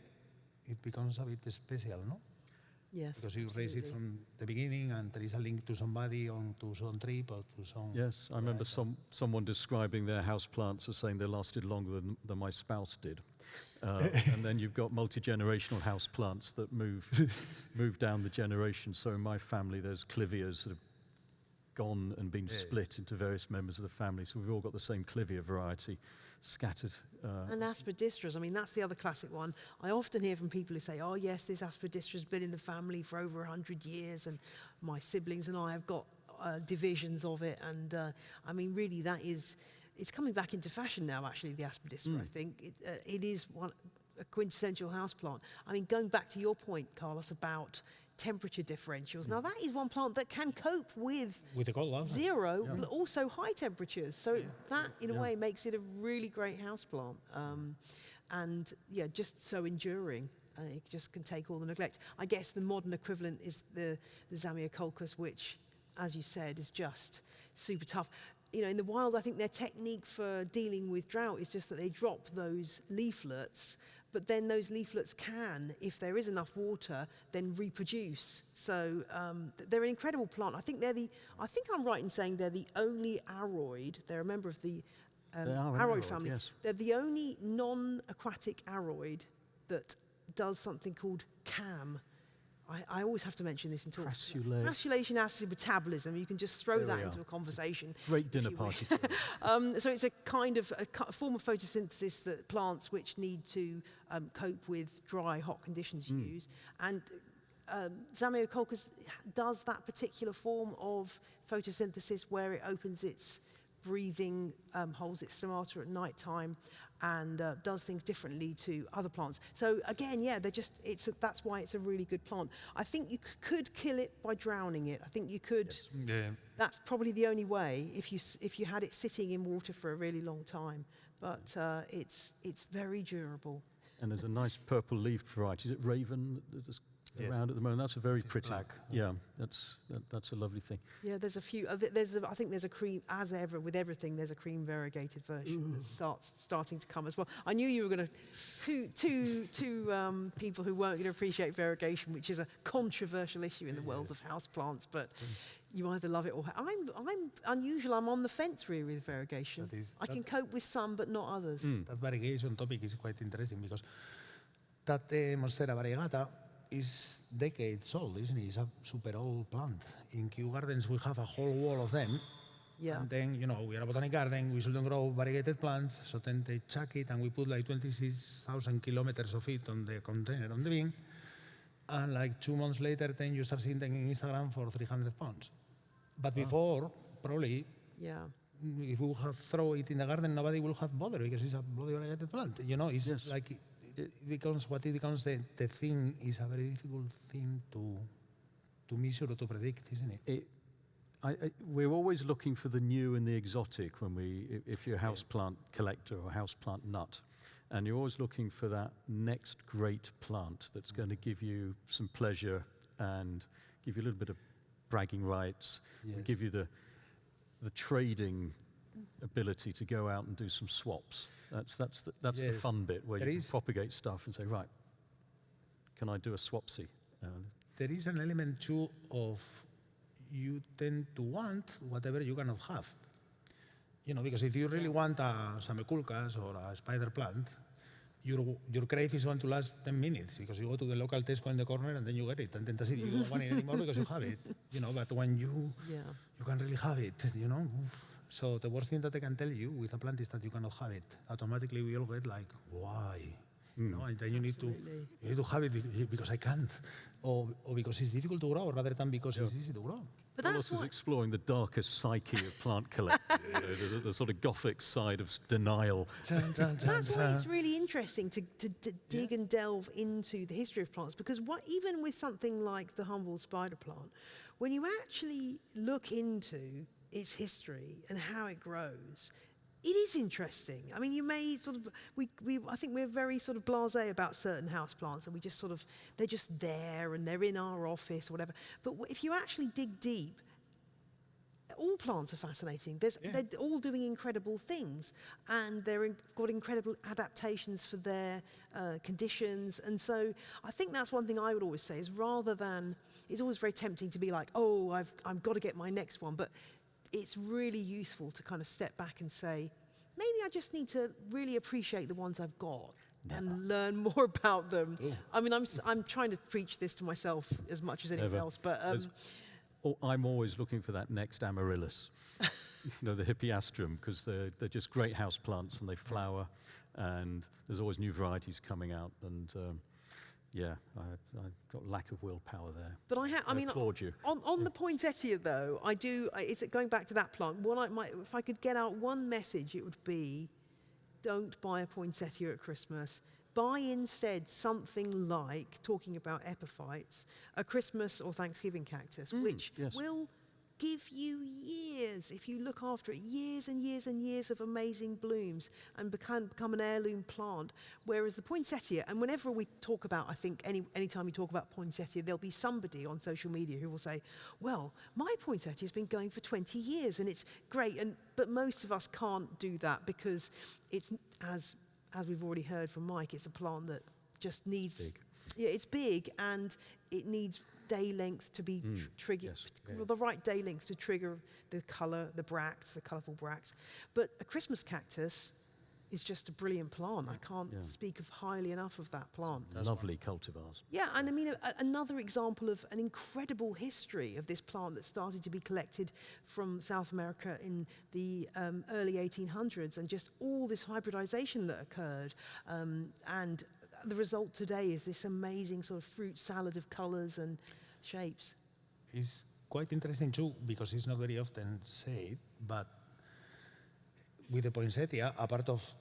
it becomes a bit special, no? Yes, Because you raise it from the beginning, and there is a link to somebody on to some trip or to some. Yes, I remember some, someone describing their house plants as saying they lasted longer than, than my spouse did. Uh, [laughs] and then you've got multi-generational house plants that move, [laughs] move down the generation. So in my family, there's clivias that have gone and been split into various members of the family. So we've all got the same clivia variety scattered. Uh, And aspidistras, I mean, that's the other classic one. I often hear from people who say, oh, yes, this aspidistra's been in the family for over 100 years, and my siblings and I have got uh, divisions of it. And uh, I mean, really, that is, it's coming back into fashion now, actually, the aspidistra, I think. It, uh, it is one, a quintessential houseplant. I mean, going back to your point, Carlos, about temperature differentials. Now, that is one plant that can cope with With the cold weather. zero, but also high temperatures. So that, in a way, makes it a really great houseplant. Um, and yeah, just so enduring. Uh, it just can take all the neglect. I guess the modern equivalent is the, the Zamioculcas, which as you said, is just super tough. You know, in the wild, I think their technique for dealing with drought is just that they drop those leaflets, but then those leaflets can, if there is enough water, then reproduce. So um, they're an incredible plant. I think they're the, I think I'm right in saying they're the only aroid, they're a member of the um, They are an aroid aroid, family. yes. They're the only non-aquatic aroid that does something called CAM. I, I always have to mention this in talks. Crassulae. Crassulacean acid metabolism. You can just throw There that into a conversation. Great dinner party. [laughs] Um, so it's a kind of a, form of photosynthesis that plants which need to um, cope with dry, hot conditions Hmm. use. And um, Zamioculcas does that particular form of photosynthesis where it opens its breathing um, holes, its stomata at night time, and uh, does things differently to other plants. So again, yeah, they're just, it's a, that's why it's a really good plant. I think you could kill it by drowning it. I think you could Yeah. that's probably the only way if you if you had it sitting in water for a really long time. But uh, it's it's very durable. And there's a nice purple leafed variety. Is it Raven that's Yes. around at the moment? That's a very pretty. black. Yeah, that's that, that's a lovely thing. Yeah, there's a few. Uh, there's a, I think there's a cream as ever with everything. There's a cream variegated version that starts starting to come as well. I knew you were going to two two two um, people who weren't going to appreciate variegation, which is a controversial issue in the world of houseplants. But you either love it or I'm I'm unusual. I'm on the fence really with variegation. That is- I can cope with some, but not others. That variegation topic is quite interesting because that uh, Monstera variegata is decades old, isn't it? It's a super old plant. In Kew Gardens, we have a whole wall of them. Yeah. And then, you know, we are a botanic garden, we shouldn't grow variegated plants, so then they chuck it and we put like 26,000 kilometers of it on the container, on the bin. And like two months later, then you start seeing them in Instagram for 300 pounds. But before, probably, Yeah. if we would have thrown it in the garden, nobody will have bothered because it's a bloody variegated plant. You know, it's Yes. like Eh, it, it becomes what it becomes. The, the thing is a very difficult thing to to measure or to predict, isn't it? It, I, I, we're always looking for the new and the exotic when we, if you're a houseplant collector or houseplant nut, and you're always looking for that next great plant that's going to mm. give you some pleasure and give you a little bit of bragging rights, Yes. give you the, the trading ability to go out and do some swaps. That's, that's, the, that's the fun bit where There you can propagate stuff and say, right, can I do a swapsy? Uh, There is an element too of you tend to want whatever you cannot have. You know, because if you really want a Zamioculcas or a spider plant, your, your crave is going to last 10 minutes because you go to the local Tesco in the corner and then you get it. And then that's it. You don't want it anymore because you have it. You know, but when you Yeah. you can really have it, you know. So the worst thing that I can tell you with a plant is that you cannot have it. Automatically we all get like, why? You know, and then you need to you need to have it because I can't, or, or because it's difficult to grow, rather than because it's easy to grow. But Carlos that's is exploring the darker psyche of plant [laughs] collecting, you know, the, the sort of gothic side of s- denial. That's why it's really interesting to, to, to dig and delve into the history of plants because what, even with something like the humble spider plant, when you actually look into its history and how it grows, it is interesting. I mean, you may sort of, we, we, I think we're very sort of blasé about certain house plants and we just sort of, they're just there and they're in our office or whatever. But if you actually dig deep, all plants are fascinating. There's, Yeah. They're all doing incredible things, and they've in, got incredible adaptations for their uh, conditions. And so, I think that's one thing I would always say is rather than it's always very tempting to be like, oh, I've I've got to get my next one, but it's really useful to kind of step back and say, maybe I just need to really appreciate the ones I've got. And learn [laughs] more about them. I mean, I'm I'm trying to preach this to myself as much as anyone Never. else, but um, Oh, I'm always looking for that next amaryllis, [laughs] you know, the hippeastrum, because they're, they're just great house plants and they flower, and there's always new varieties coming out. And um, yeah, I, I've got lack of willpower there. But I, ha- I I mean, applaud you. on, on the [laughs] poinsettia though, I do. I- It's going back to that plant. One, I might, if I could get out one message, it would be: don't buy a poinsettia at Christmas. Buy instead something like talking about epiphytes, a Christmas or Thanksgiving cactus, mm, which yes. will give you years, if you look after it, years and years and years of amazing blooms and become, become an heirloom plant. Whereas the poinsettia, and whenever we talk about, I think any anytime we talk about poinsettia, there'll be somebody on social media who will say, well, my poinsettia has been going for 20 years and it's great. And, but most of us can't do that because it's, as, as we've already heard from Mike, it's a plant that just needs Big. yeah, it's big and it needs day length to be tr- triggered, yes. the right day length to trigger the colour, the bracts, the colourful bracts. But a Christmas cactus is just a brilliant plant. I can't Yeah. speak of highly enough of that plant. Lovely cultivars. Yeah, and I mean, a, a- another example of an incredible history of this plant that started to be collected from South America in the um, early 1800s, and just all this hybridization that occurred. Um, and the result today is this amazing sort of fruit salad of colors and shapes. It's quite interesting too because it's not very often said, but with the poinsettia, apart of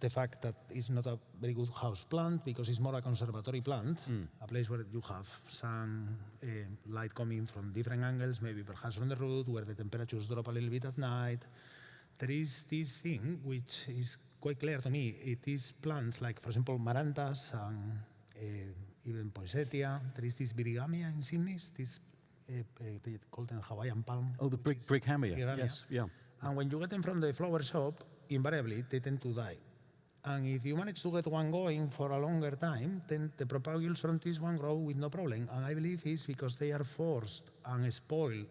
the fact that it's not a very good house plant because it's more a conservatory plant, a place where you have sun, uh, light coming from different angles, maybe perhaps from the root, where the temperatures drop a little bit at night. There is this thing which is quite clear to me. It is plants like, for example, marantas and uh, even poinsettia. There is this Brighamia insignis, this uh, uh, they call them Hawaiian palm. Oh, the brick, is brick hammer. Brighamia. Yes, yeah. And when you get them from the flower shop, invariably they tend to die. And if you manage to get one going for a longer time, then the propagules from this one grow with no problem. And I believe it's because they are forced and spoiled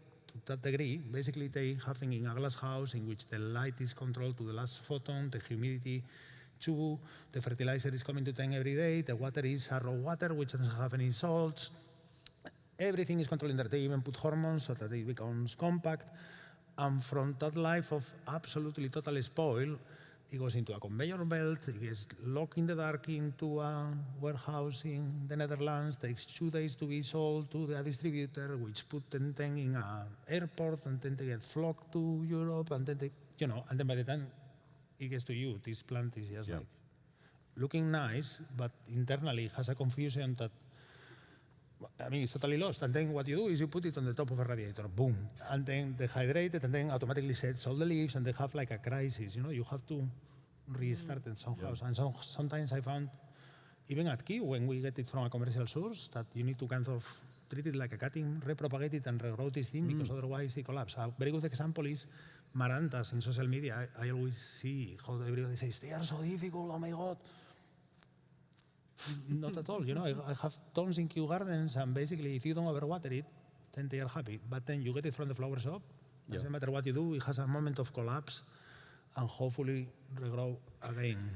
that degree. Basically, they have in a glass house in which the light is controlled to the last photon, the humidity two, the fertilizer is coming to 10 every day, the water is raw water which doesn't have any salts, everything is controlled in there. They even put hormones so that it becomes compact. And from that life of absolutely total spoil, it goes into a conveyor belt, it gets locked in the dark into a warehouse in the Netherlands, takes two days to be sold to the distributor, which put them then in an airport, and then they get flocked to Europe, and then they, you know, and then by the time it gets to you, this plant is just Yeah. like looking nice, but internally it has a confusion that I mean, it's totally lost. And then what you do is you put it on the top of a radiator, boom, and then it, and then automatically sets all the leaves, and they have like a crisis. You know, you have to restart it somehow. And so, sometimes I found, even at Key, when we get it from a commercial source, that you need to kind of treat it like a cutting, repropagate it, and regrow this thing because otherwise it collapses. A very good example is Marantas in social media. I, I always see how everybody says they are so difficult. Oh my god. Not at all. You know, I, I have tons in Kew Gardens, and basically, if you don't overwater it, then they are happy. But then you get it from the flower shop. Doesn't matter what you do, it has a moment of collapse, and hopefully regrow again.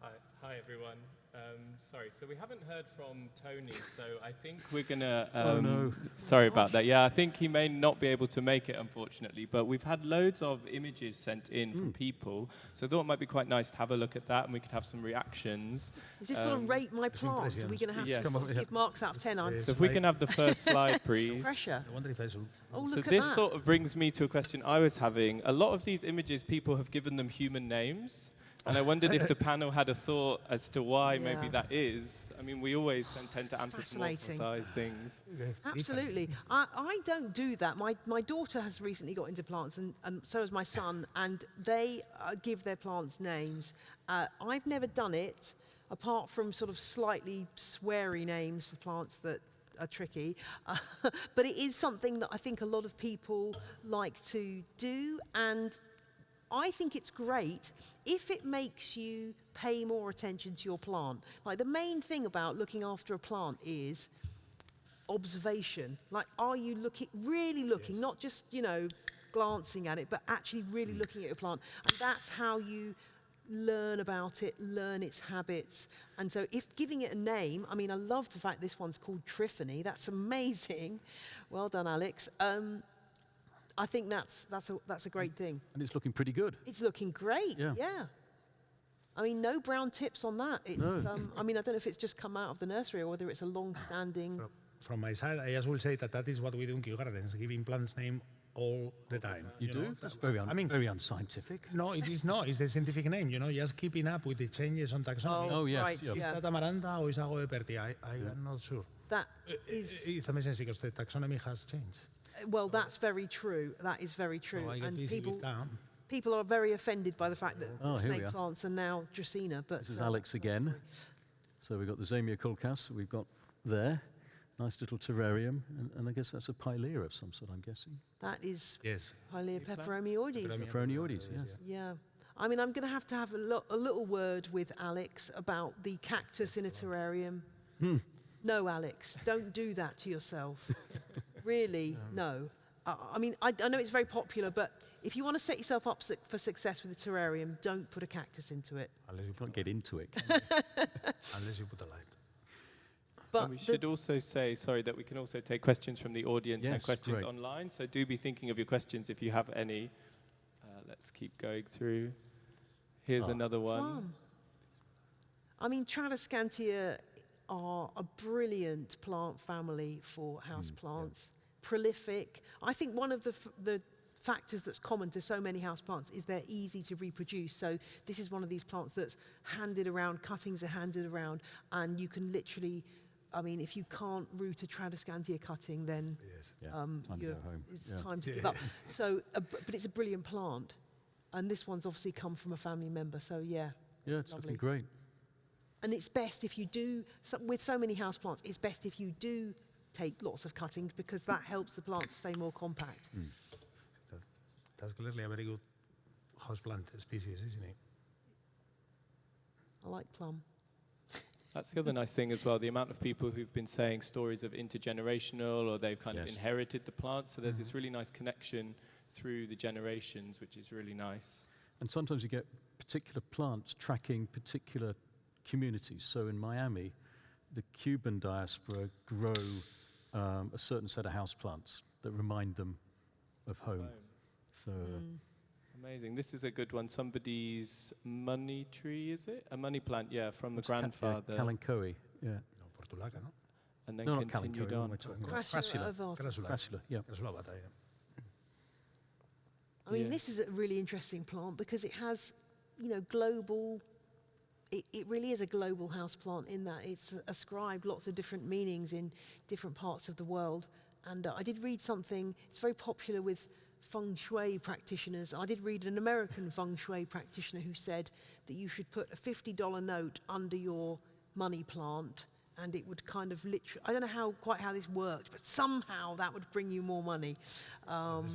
Hi, hi everyone. Um, sorry, so we haven't heard from Tony, so I think we're gonna. [laughs] Um, Oh, no. Sorry about that. Yeah, I think he may not be able to make it, unfortunately. But we've had loads of images sent in Hmm. from people, so I thought it might be quite nice to have a look at that, and we could have some reactions. Is this sort of Um, rate my plant? Are we impressions. going to have Yes. to Come give marks out of 10? I'm So if we can have the first [laughs] slide, please. pressure. I wonder if I should. Oh, So this that. sort of brings me to a question I was having. A lot of these images, people have given them human names. And I wondered if the [laughs] panel had a thought as to why maybe that is. I mean, we always tend to Fascinating. anthropomorphize things. Absolutely. I, I don't do that. My, my daughter has recently got into plants, and, and so has my son, and they uh, give their plants names. Uh, I've never done it, apart from sort of slightly sweary names for plants that are tricky. Uh, [laughs] but it is something that I think a lot of people like to do, and I think it's great if it makes you pay more attention to your plant. Like the main thing about looking after a plant is observation. Like, are you looking, really looking, not just, you know, glancing at it, but actually really looking at your plant? And that's how you learn about it, learn its habits. And so if giving it a name, I mean, I love the fact this one's called Triphony. That's amazing. Well done, Alex. Um, I think that's, that's, a, that's a great thing. And it's looking pretty good. It's looking great. Yeah. I mean, no brown tips on that. It's, No. um, I mean, I don't know if it's just come out of the nursery or whether it's a long-standing. From, from my side, I just will say that that is what we do in Kew Gardens, giving plants name all the time. You, do? know? That's very, un- I mean, very unscientific. no, it is not. It's the scientific name, you know, just keeping up with the changes on taxonomy. Oh, yes, right, yeah. Is that a Maranta or is a Goeppertia? I, I am not sure. That Uh, is, It makes sense because the taxonomy has changed. Well, that's very true. That is very true. So and people, people are very offended by the fact that Oh, here snake are. plants are now Dracaena. But This is uh, Alex again. So we've got the Zamioculcas we've got there. Nice little terrarium. And, and I guess that's a pilea of some sort, I'm guessing. that is Yes. Pilea peperomioides. Peperomia- peperomioides, yes. Yeah. I mean, I'm going to have to have a, lo- a little word with Alex about the cactus in a terrarium. Hmm. No, Alex, don't do that to yourself. [laughs] really, no. I, I mean, I, I know it's very popular, but if you want to set yourself up su- for success with a terrarium, don't put a cactus into it. Unless you Can't get into it. can you? [laughs] unless you put a light. But and we should also say, sorry, that we can also take questions from the audience and questions great. online. So do be thinking of your questions if you have any. Uh, let's keep going through. Here's Ah. another one. plum. I mean, Tradescantia are a brilliant plant family for house plants. Prolific. I think one of the, f- the factors that's common to so many house plants is they're easy to reproduce. So this is one of these plants that's handed around, cuttings are handed around, and you can literally, I mean, if you can't root a Tradescantia cutting, then Yes. Yeah, um, time you're- it's Yeah. time to give up. So, uh, but it's a brilliant plant. And this one's obviously come from a family member, so yeah. Yeah, it's Lovely. looking great. And it's best if you do, so, with so many houseplants, it's best if you do take lots of cuttings because that helps the plant stay more compact. Hmm. That's clearly a very good houseplant species, isn't it? I like plum. That's the other nice thing as well. The amount of people who've been saying stories of intergenerational or they've kind of inherited the plant. So there's this mm-hmm. really nice connection through the generations, which is really nice. And sometimes you get particular plants tracking particular communities. So in Miami, the Cuban diaspora grow um, a certain set of houseplants that remind them of home. So uh, Amazing. This is a good one. Somebody's money tree, is it? A money plant, yeah, from the what's ca- grandfather. Yeah, Kalanchoe, yeah. No, portulaca, no? and then No, continued Kalanchoe, on. am I talking about? Crassula Crassula. ovata. Crassula. Crassula, yeah. Crassula. I mean, Yeah. this is a really interesting plant because it has, you know, global. It, it really is a global house plant in that it's ascribed lots of different meanings in different parts of the world. And uh, I did read something. It's very popular with feng shui practitioners. I did read an American feng shui practitioner who said that you should put a fifty dollar note under your money plant. And it would kind of literally, I don't know how quite how this worked, but somehow that would bring you more money. Um,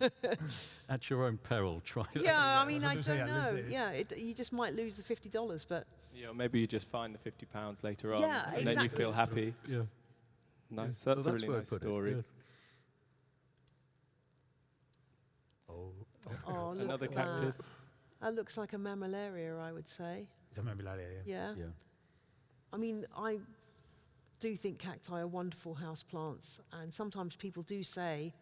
[laughs] At your own peril, try that. yeah, I I mean, I going to say, don't unless know. they- Yeah, it, you just might lose the fifty dollars, but Yeah, maybe you just find the 50 pounds later on. Yeah, and then you feel happy. Yeah. Nice. Well, That's a really where nice put it, story. yes. Oh, oh, look Another at that. cactus. That looks like a mammillaria, I would say. it's a mammillaria, yeah. Yeah. Yeah. I mean, I do think cacti are wonderful house plants, and sometimes people do say,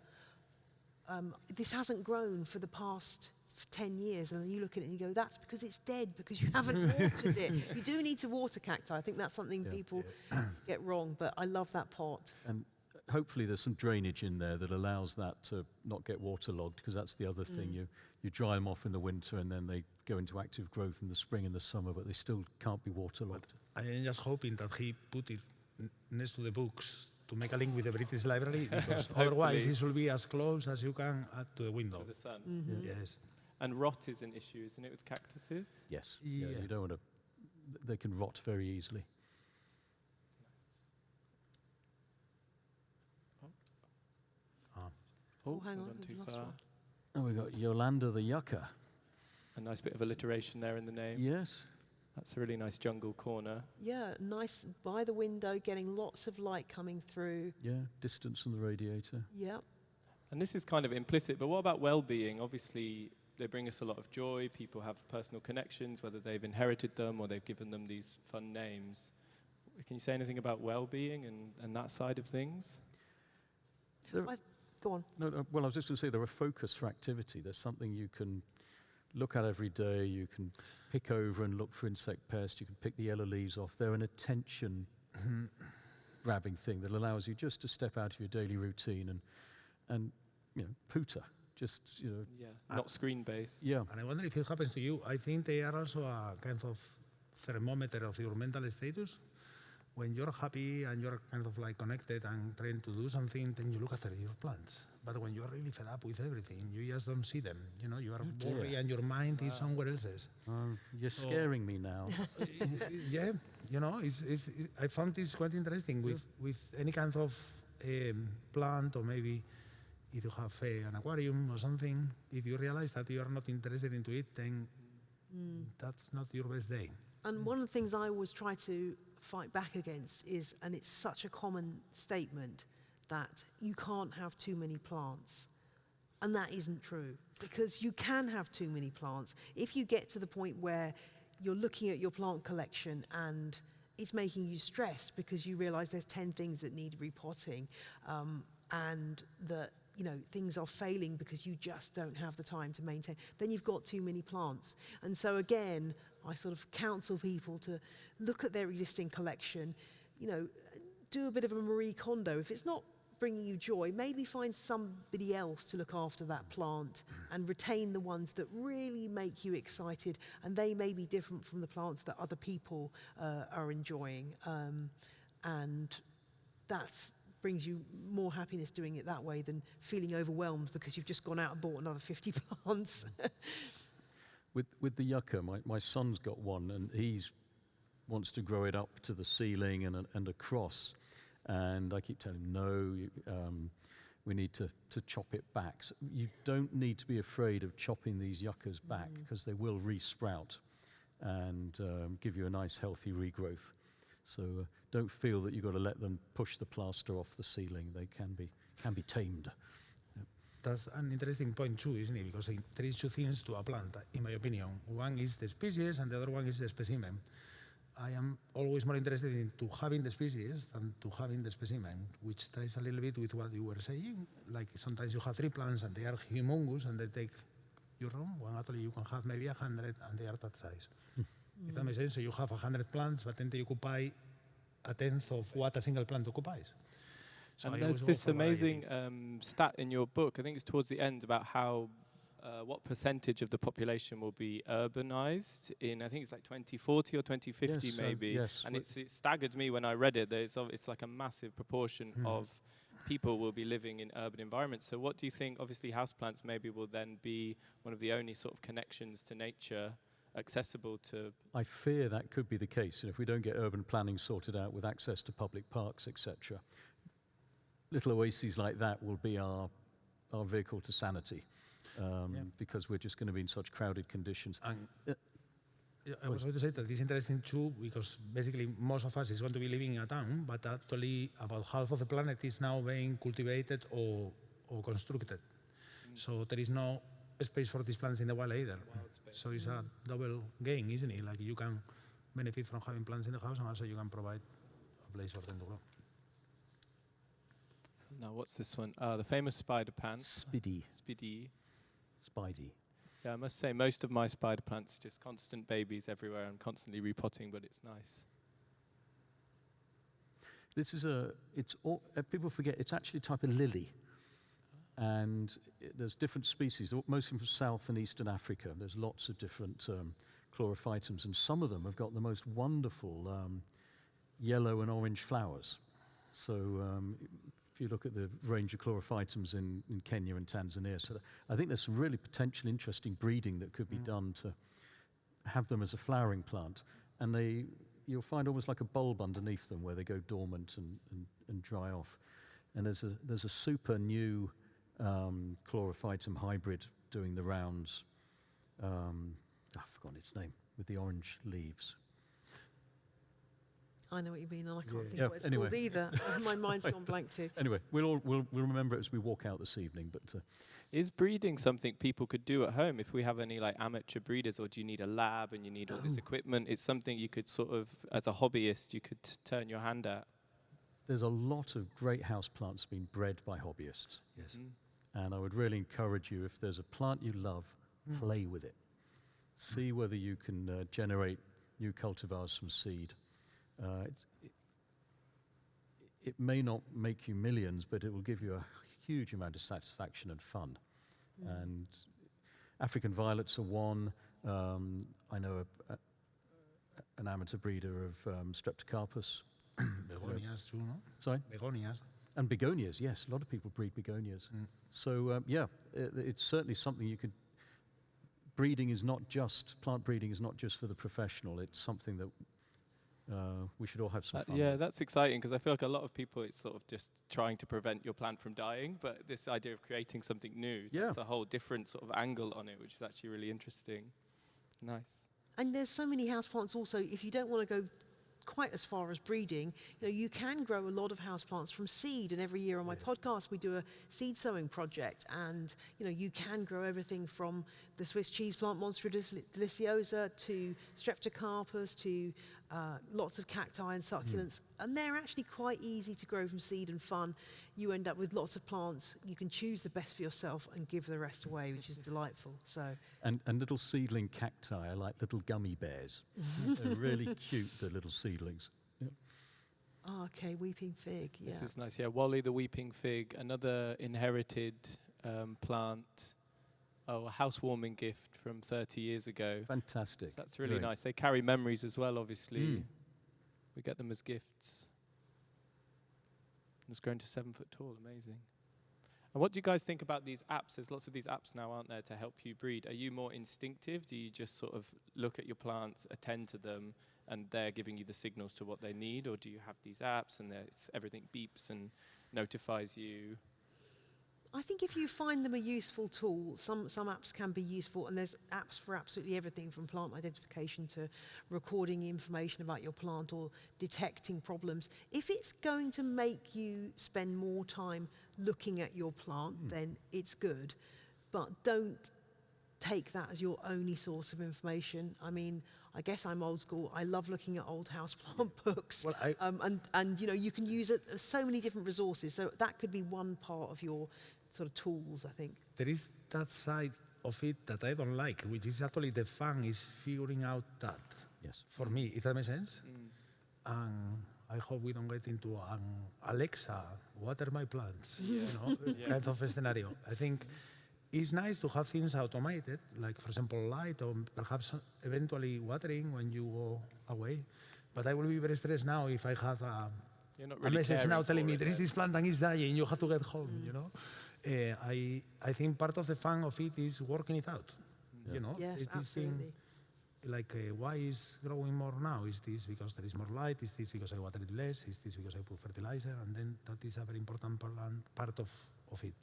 um, "This hasn't grown for the past." 10 years and then you look at it and you go that's because it's dead because you haven't [laughs] watered it you do need to water cacti i think that's something Yeah. people [coughs] get wrong but i love that pot And hopefully there's some drainage in there that allows that to not get waterlogged, because that's the other thing. You, you dry them off in the winter and then they go into active growth in the spring and the summer, but they still can't be waterlogged. I am just hoping that he put it next to the books to make a link with the British Library, [laughs] because otherwise Hopefully. it should be as close as you can uh, to the window. To the sun. Yes. And rot is an issue, isn't it, with cactuses? Yes. Yeah. Yeah. you don't want to, they can rot very easily. Oh, hang we've on, gone we've too lost far. one. And we've got Yolanda the Yucca. A nice bit of alliteration there in the name. Yes. That's a really nice jungle corner. Yeah, nice by the window, getting lots of light coming through. Yeah. Distance from the radiator. Yeah. And this is kind of implicit, but what about well-being? Obviously, they bring us a lot of joy. People have personal connections, whether they've inherited them or they've given them these fun names. Can you say anything about well-being and, and that side of things? There- I, go on. No, no, well, I was just going to say they're a focus for activity. There's something you can look at every day. You can pick over and look for insect pests. You can pick the yellow leaves off. They're an attention grabbing thing that allows you just to step out of your daily routine and, and you know, pooter. Just, you know, Yeah, uh, not screen-based. yeah. And I wonder if it happens to you. I think they are also a kind of thermometer of your mental status. When you're happy and you're kind of like connected and trying to do something, then you look after your plants. But when you're really fed up with everything, you just don't see them. You know, you are dear. worried and your mind is somewhere else. Um, you're scaring me now. [laughs] yeah, you know, it's, it's, it, I found this quite interesting with, with any kind of um, plant or maybe if you have uh, an aquarium or something, if you realize that you are not interested into it, then that's not your best day. And one of the things I always try to fight back against is, and it's such a common statement, that you can't have too many plants. And that isn't true because you can have too many plants. If you get to the point where you're looking at your plant collection and it's making you stressed because you realize there's 10 things that need repotting um, and that you know things are failing because you just don't have the time to maintain then you've got too many plants and so again i sort of counsel people to look at their existing collection you know do a bit of a marie kondo if it's not bringing you joy maybe find somebody else to look after that plant and retain the ones that really make you excited and they may be different from the plants that other people uh, are enjoying um, and that's brings you more happiness doing it that way than feeling overwhelmed because you've just gone out and bought another 50 [laughs] plants. With, with the yucca, my, my son's got one and he's wants to grow it up to the ceiling and, and across. And I keep telling him, no, you, um, we need to, to chop it back. So you don't need to be afraid of chopping these yuccas back because they will re-sprout and um, give you a nice healthy regrowth. So uh, don't feel that you've got to let them push the plaster off the ceiling. They can be, can be tamed. That's an interesting point too, isn't it? Because there is two things to a plant, in my opinion. One is the species, and the other one is the specimen. I am always more interested in to having the species than to having the specimen, which ties a little bit with what you were saying. Like sometimes you have three plants and they are humongous and they take your room. One actually you can have maybe a hundred and they are that size. If that makes sense, so you have a hundred plants, but then they occupy a tenth of what a single plant occupies. So and always there's this amazing um, stat in your book. I think it's towards the end about how uh, what percentage of the population will be urbanized in I think it's like 2040 or 2050 Yes, maybe. yes, And it's, it staggered me when I read it. That it's, it's like a massive proportion Hmm. of people will be living in urban environments. So what do you think? Obviously, houseplants maybe will then be one of the only sort of connections to nature accessible to I fear that could be the case. And if we don't get urban planning sorted out with access to public parks, etc., little oases like that will be our, our vehicle to sanity um, Yeah. because we're just going to be in such crowded conditions. And Uh, I was going to say that it's interesting too because basically most of us is going to be living in a town, but actually about half of the planet is now being cultivated or, or constructed. So there is no space for these plants in the wild either. So it's a double gain, isn't it? Like you can benefit from having plants in the house and also you can provide a place for them to grow. Now what's this one? Uh, the famous spider pants. Spidey, Spidey. Spidey. Yeah, I must say most of my spider plants just constant babies everywhere and constantly repotting, but it's nice. This is a, it's, all, uh, people forget, it's actually a type of lily. And i there's different species, mostly from South and Eastern Africa. There's lots of different um, chlorophytums, and some of them have got the most wonderful um, yellow and orange flowers. So um, if you look at the range of chlorophytums in, in Kenya and Tanzania, so I think there's some really potential interesting breeding that could be done to have them as a flowering plant. And they, you'll find almost like a bulb underneath them where they go dormant and, and, and dry off. And there's a, there's a super new um, chlorophytum hybrid doing the rounds. Um, I've forgotten its name, with the orange leaves. I know what you mean, and I can't think Yeah, what it's anyway. called either. [laughs] [laughs] My mind's gone blank too. Anyway, we'll, all, we'll, we'll remember it as we walk out this evening. But uh, Is breeding something people could do at home if we have any like amateur breeders, or do you need a lab and you need all this equipment? It's something you could sort of, as a hobbyist, you could t- turn your hand at. there's a lot of great house plants being bred by hobbyists. Yes. And I would really encourage you, if there's a plant you love, play with it. See whether you can uh, generate new cultivars from seed. Uh, it's, it, it may not make you millions, but it will give you a huge amount of satisfaction and fun. And African violets are one. Um, I know a, a, an amateur breeder of um, Streptocarpus [coughs] Begonias too, no? Sorry? Begonias. And begonias, yes. A lot of people breed begonias. So, um, yeah, it, it's certainly something you could. Breeding is not just, plant breeding is not just for the professional, it's something that uh, we should all have some Uh, fun yeah, that's exciting because I feel like a lot of people it's sort of just trying to prevent your plant from dying, but this idea of creating something new, Yeah. that's a whole different sort of angle on it, which is actually really interesting. Nice. And there's so many houseplants also, if you don't want to go quite as far as breeding, you know, you can grow a lot of houseplants from seed. And every year on my podcast, we do a seed sowing project. And, you know, you can grow everything from the Swiss cheese plant Monstera deliciosa to Streptocarpus to uh, lots of cacti and succulents. And they're actually quite easy to grow from seed and fun. You end up with lots of plants. You can choose the best for yourself and give the rest away, which is delightful. So And, and little seedling cacti are like little gummy bears. [laughs] They're really cute, the little seedlings. Yeah. Ah, okay, weeping fig. Yeah. This is nice. Yeah, Wally the weeping fig, another inherited um, plant. Oh, a housewarming gift from 30 years ago. Fantastic. So that's really Very- nice. They carry memories as well, obviously. Mm. We get them as gifts. It's grown to seven foot tall. Amazing. And what do you guys think about these apps? There's lots of these apps now, aren't there, to help you breed? Are you more instinctive? Do you just sort of look at your plants, attend to them, and they're giving you the signals to what they need? Or do you have these apps and there's- everything beeps and notifies you? I think if you find them a useful tool, some, some apps can be useful, and there's apps for absolutely everything from plant identification to recording information about your plant or detecting problems. If it's going to make you spend more time looking at your plant, then it's good. But don't take that as your only source of information. I mean, I guess I'm old school. I love looking at old houseplant [laughs] books. Well, I- um, and, and, you know, you can use it, so many different resources. So that could be one part of your sort of tools, I think. There is that side of it that I don't like, which is actually the fun is figuring out that. Yes. For me, if that makes sense. Mm. And I hope we don't get into an Alexa, water my plants, [laughs] you know, kind of a scenario. I think it's nice to have things automated, like for example light or perhaps eventually watering when you go away. But I will be very stressed now if I have a, You're not a message now telling me there is this plant and it's dying, you have to get home, mm. you know. Uh, I, I think part of the fun of it is working it out, you know. Yes, It is thing- absolutely. like uh, why is growing more now? Is this because there is more light? Is this because I water it less? Is this because I put fertilizer? And then that is a very important part, part of, of it.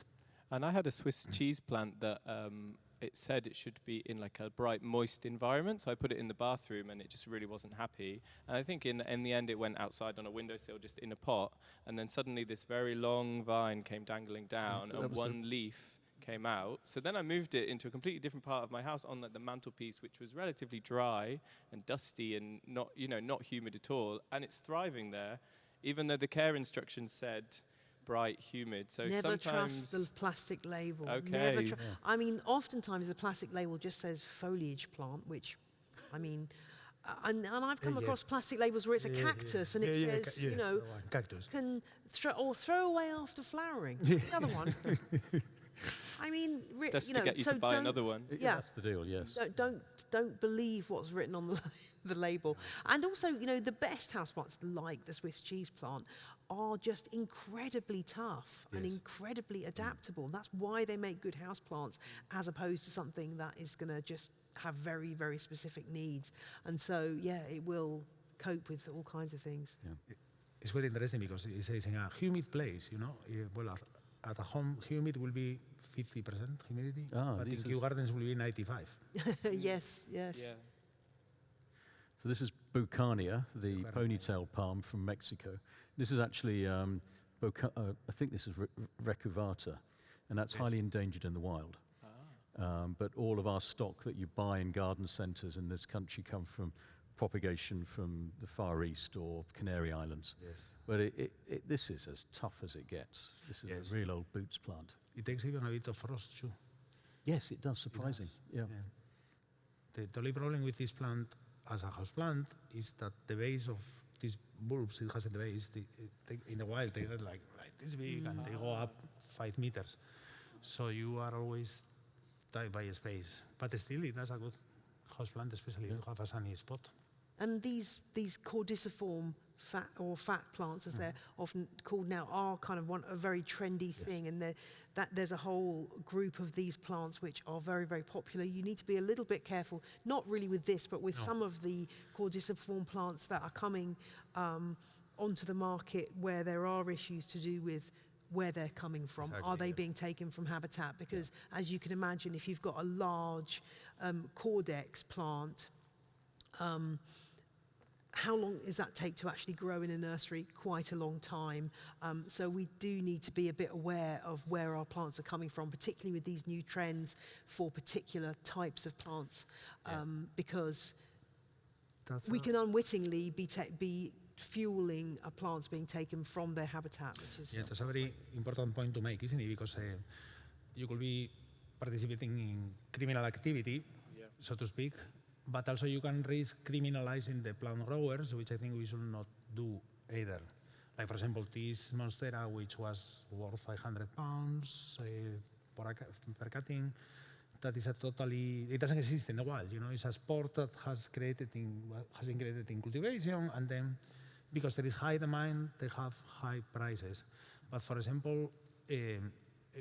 And I had a Swiss cheese plant that um, it said it should be in like a bright, moist environment. So I put it in the bathroom, and it just really wasn't happy. And I think in in the end, it went outside on a windowsill, just in a pot. And then suddenly, this very long vine came dangling down, and one leaf came out. So then I moved it into a completely different part of my house on like, the mantelpiece, which was relatively dry and dusty and not, you know, not humid at all. And it's thriving there, even though the care instructions said bright, humid. So Never sometimes trust the plastic label. Okay. Never tr- Yeah. I mean, oftentimes the plastic label just says foliage plant, which, I mean, uh, and, and I've come Yeah, yeah. across plastic labels where it's a Yeah, yeah, yeah. cactus and it Yeah, yeah, says, yeah, you know, that cactus. can throw or throw away after flowering. Another one. [laughs] I mean, re- Just you to get you so to buy another one. Yeah. That's the deal, yes. Don't, don't don't believe what's written on the [laughs] the label. And also, you know, the best houseplants like the Swiss cheese plant are just incredibly tough and incredibly adaptable. That's why they make good houseplants, as opposed to something that is going to just have very very specific needs. And so, yeah, it will cope with all kinds of things. It's very interesting because it says in a humid place, you know, eh, well, at, at a home, humid will be 50% humidity, Ah, but in this Kew Gardens will be 95. [laughs] yes, yes. Yeah. So this is Beaucarnea, the ponytail palm from Mexico. This is actually, um, Boca- uh, I think this is Re- Recurvata, and that's highly endangered in the wild. Um, but all of our stock that you buy in garden centres in this country come from propagation from the Far East or Canary Islands. Yes. But it, it, it, this is as tough as it gets. This is Yes. a real old boots plant. It takes even a bit of frost too. Yes, it does, surprising. Yeah. Yeah. The, the only problem with this plant as a house plant is that the base of these bulbs it has at the base, the, it in the wild they get like, like this big and they go up five meters. So you are always tied by space. But still it has a good house plant, especially if you have a sunny spot. And these these caudiciform fat or fat plants, as they're often called now, are kind of one a very trendy thing, and that there's a whole group of these plants which are very very popular. You need to be a little bit careful, not really with this, but with some of the caudiciform plants that are coming um, onto the market where there are issues to do with where they're coming from. are they yeah. being taken from habitat? Because as you can imagine, if you've got a large um, caudex plant, um, how long does that take to actually grow in a nursery? Quite a long time. Um, so we do need to be a bit aware of where our plants are coming from, particularly with these new trends for particular types of plants, Yeah. um, because That's we can unwittingly be, be fueling a plants being taken from their habitat, which is Yeah, that's a very important point to make, isn't it? Because uh, you could be participating in criminal activity, so to speak, but also you can risk criminalizing the plant growers, which I think we should not do either. Like, for example, this Monstera, which was worth 500 pounds uh, per, cutting, that is a totally, it doesn't exist in the wild, you know, it's a sport that has created in, has been created in cultivation, and then because there is high demand, they have high prices. But for example, eh,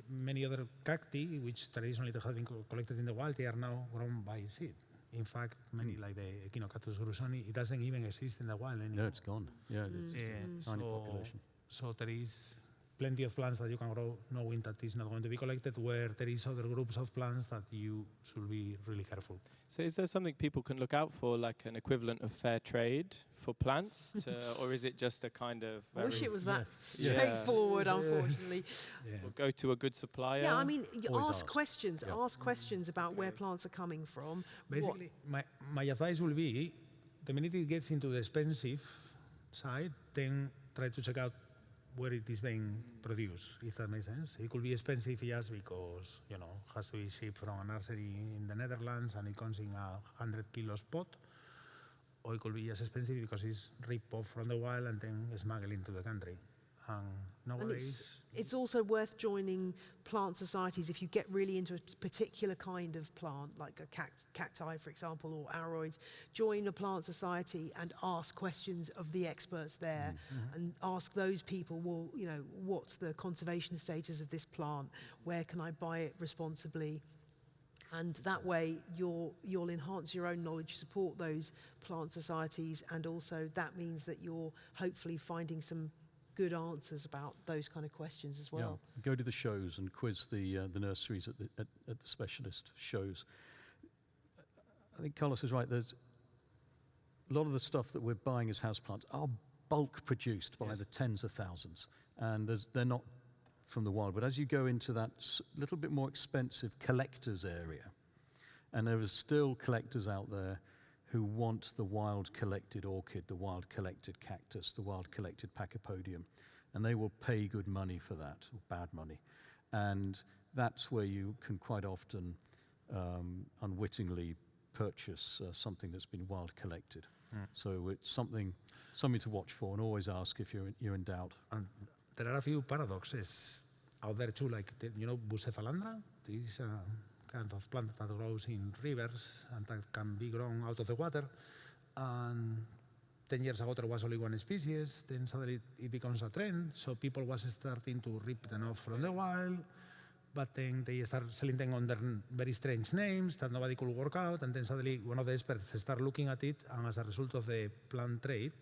many other cacti, which traditionally they have been collected in the wild, they are now grown by seed. In fact, many like the Echinocactus grusonii, it doesn't even exist in the wild anymore. No, it's gone. Yeah, it's just Eh, a tiny so, population. so there is plenty of plants that you can grow knowing that it's not going to be collected, where there is other groups of plants that you should be really careful. So is there something people can look out for, like an equivalent of fair trade for plants, to, [laughs] or is it just a kind of I wish it was that Yes. [laughs] Straightforward, Yes, uh, unfortunately. [laughs] Yeah. Or go to a good supplier? Yeah, I mean, you ask ask. questions. Yeah. Ask questions about where plants are coming from. what- Basically, my, my advice will be, the minute it gets into the expensive side, then try to check out where it is being produced, if that makes eh? sense. It could be expensive just because, you know, has to be shipped from a nursery in the Netherlands and it comes in a 100 kilos pot. Or it could be just expensive because it's ripped off from the wild and then smuggled into the country. And it's, it's also worth joining plant societies if you get really into a particular kind of plant, like a cact- cacti, for example, or aroids. Join a plant society and ask questions of the experts there, mm, mm-hmm. and ask those people, well, you know, what's the conservation status of this plant? Where can I buy it responsibly? And that way, you'll, you'll enhance your own knowledge, support those plant societies, and also that means that you're hopefully finding some good answers about those kind of questions as well. Yeah, go to the shows and quiz the uh, the nurseries at the at, at the specialist shows. I think Carlos is right. There's a lot of the stuff that we're buying as houseplants are bulk produced by Yes. the tens of thousands, and there's, they're not from the wild. But as you go into that little bit more expensive collectors area, and there are still collectors out there who want the wild collected orchid, the wild collected cactus, the wild collected pachypodium, and they will pay good money for that, or bad money. And that's where you can quite often um, unwittingly purchase uh, something that's been wild collected. So it's something, something to watch for, and always ask if you're in, you're in doubt. And there are a few paradoxes out there too, like, the, you know, Bucephalandra? This is a kind of plant that grows in rivers and that can be grown out of the water. And 10 years ago there was only one species, then suddenly it becomes a trend, so people was starting to rip them off from the wild, but then they start selling them under very strange names that nobody could work out, and then suddenly one of the experts start looking at it, and as a result of the plant trade,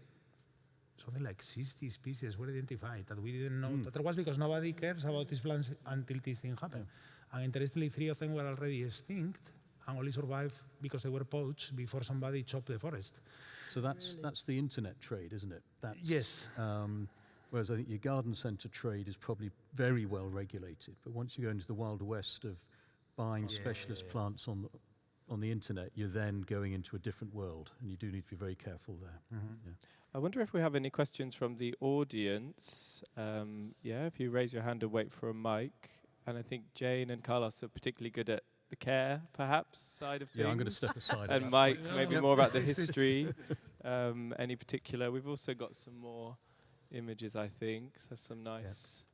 something like 60 species were identified that we didn't know that there was because nobody cares about these plants until this thing happened. And interestingly, three of them were already extinct and only survived because they were poached before somebody chopped the forest. So that's that's the internet trade, isn't it? That's, Yes. Um, whereas I think your garden centre trade is probably very well regulated. But once you go into the wild west of buying specialist plants on the, on the internet, you're then going into a different world, and you do need to be very careful there. Yeah. I wonder if we have any questions from the audience. Um, yeah, if you raise your hand and wait for a mic. And I think Jane and Carlos are particularly good at the care, perhaps, side of things. Yeah, I'm going to step aside. And Mike, maybe more about the [laughs] history. um, any particular? We've also got some more images, I think. So some nice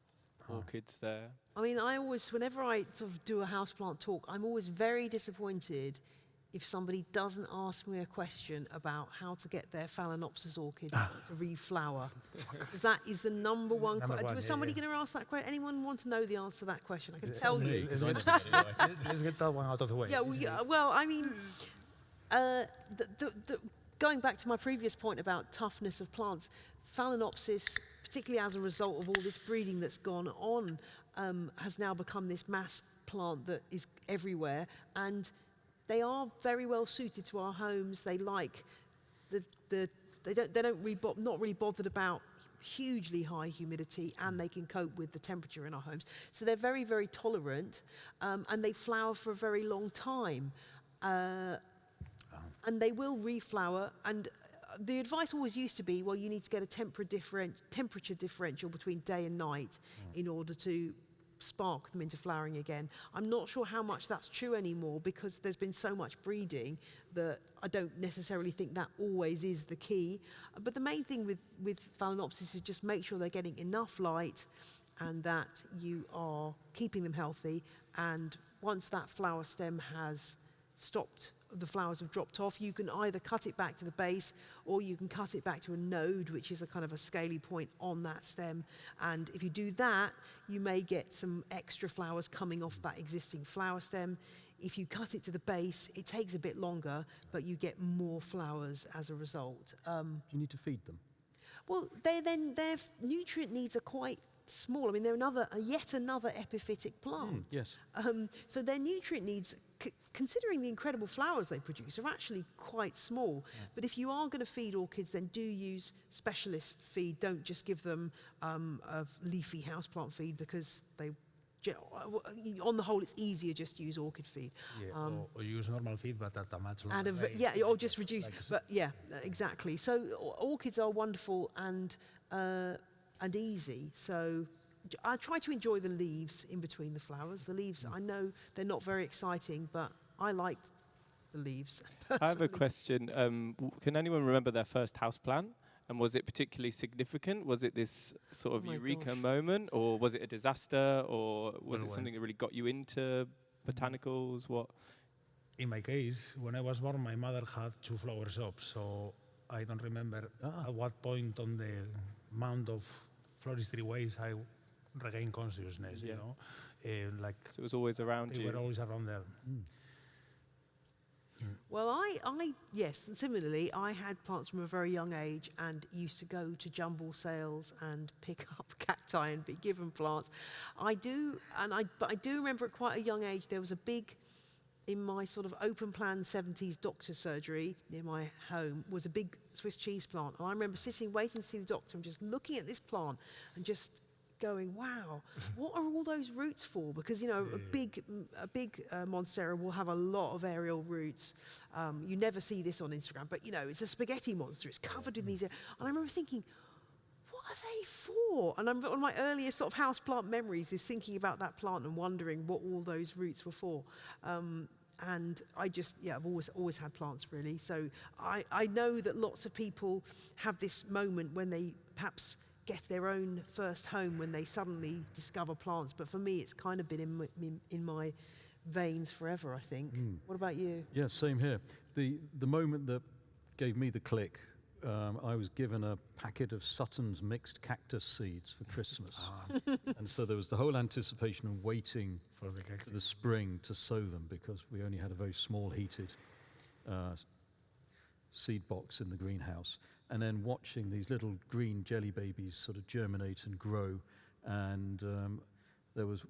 orchids there. I mean, I always, whenever I sort of do a houseplant talk, I'm always very disappointed if somebody doesn't ask me a question about how to get their Phalaenopsis orchid to reflower. Because that is the number one Number question. Was somebody yeah. going to ask that question? Anyone want to know the answer to that question? I can tell Me, you. Let's get, let's get that one out of the way. Yeah, well, yeah, well, I mean, uh, the, the, the, going back to my previous point about toughness of plants, Phalaenopsis, particularly as a result of all this breeding that's gone on, um, has now become this mass plant that is everywhere, and they are very well suited to our homes. They like the, the they don't they don't really not really bothered about hugely high humidity and they can cope with the temperature in our homes. So they're very very tolerant um, and they flower for a very long time. Uh, and they will reflower and uh, the advice always used to be well you need to get a temperature differential between day and night in order to spark them into flowering again. I'm not sure how much that's true anymore because there's been so much breeding that I don't necessarily think that always is the key. But the main thing with, with Phalaenopsis is just make sure they're getting enough light and that you are keeping them healthy. And once that flower stem has stopped, the flowers have dropped off, you can either cut it back to the base or you can cut it back to a node, which is a kind of a scaly point on that stem. And if you do that, you may get some extra flowers coming off that existing flower stem. If you cut it to the base, it takes a bit longer, but you get more flowers as a result. Um, Do you need to feed them? well, they then their nutrient needs are quite small. I mean, they're another, uh, yet another epiphytic plant. Yes. Um, so their nutrient needs, c- considering the incredible flowers they produce, are actually quite small. But if you are going to feed orchids, then do use specialist feed. Don't just give them um, a leafy houseplant feed because they, uh, on the whole, it's easier just to use orchid feed. Yeah, Um, or, or use normal feed, but at a much longer and a v- rate. yeah, or just reduce. Like But yeah, exactly. So orchids are wonderful and uh, and easy. So I try to enjoy the leaves in between the flowers. The leaves, I know they're not very exciting, but I like the leaves. [laughs] I have a question. Um, can anyone remember their first house plan? And was it particularly significant? Was it this sort Oh of my eureka gosh. moment, or was it a disaster, or was Well, it when- something that really got you into botanicals? What? In my case, when I was born, my mother had two flower shops, so I don't remember Ah. at what point on the amount of floristry ways I regained consciousness, Yeah. you know? Uh, like, So it was always around they you. were always around there. Well, I, I, yes, and similarly, I had plants from a very young age and used to go to jumble sales and pick [laughs] up cacti and be given plants. I do, and I, but I do remember at quite a young age there was a big, in my sort of open plan 70s doctor's surgery near my home, was a big Swiss cheese plant. And I remember sitting waiting to see the doctor and just looking at this plant and just going, wow, [laughs] what are all those roots for? Because, you know, a big, a big uh, monstera will have a lot of aerial roots. Um, you never see this on Instagram, but, you know, it's a spaghetti monster. It's covered in these. And I remember thinking, what are they for? And I'm, one of my earliest sort of houseplant memories is thinking about that plant and wondering what all those roots were for. Um, and I just, yeah, I've always, always had plants really. So I, I know that lots of people have this moment when they perhaps get their own first home when they suddenly discover plants. But for me, it's kind of been in my, in, in my veins forever, I think. Hmm. What about you? Yeah, same here. The, the moment that gave me the click, um, I was given a packet of Sutton's mixed cactus seeds for Christmas. [laughs] and so there was the whole anticipation of waiting For the for the spring to sow them because we only had a very small heated uh, seed box in the greenhouse. And then watching these little green jelly babies sort of germinate and grow. And um, there was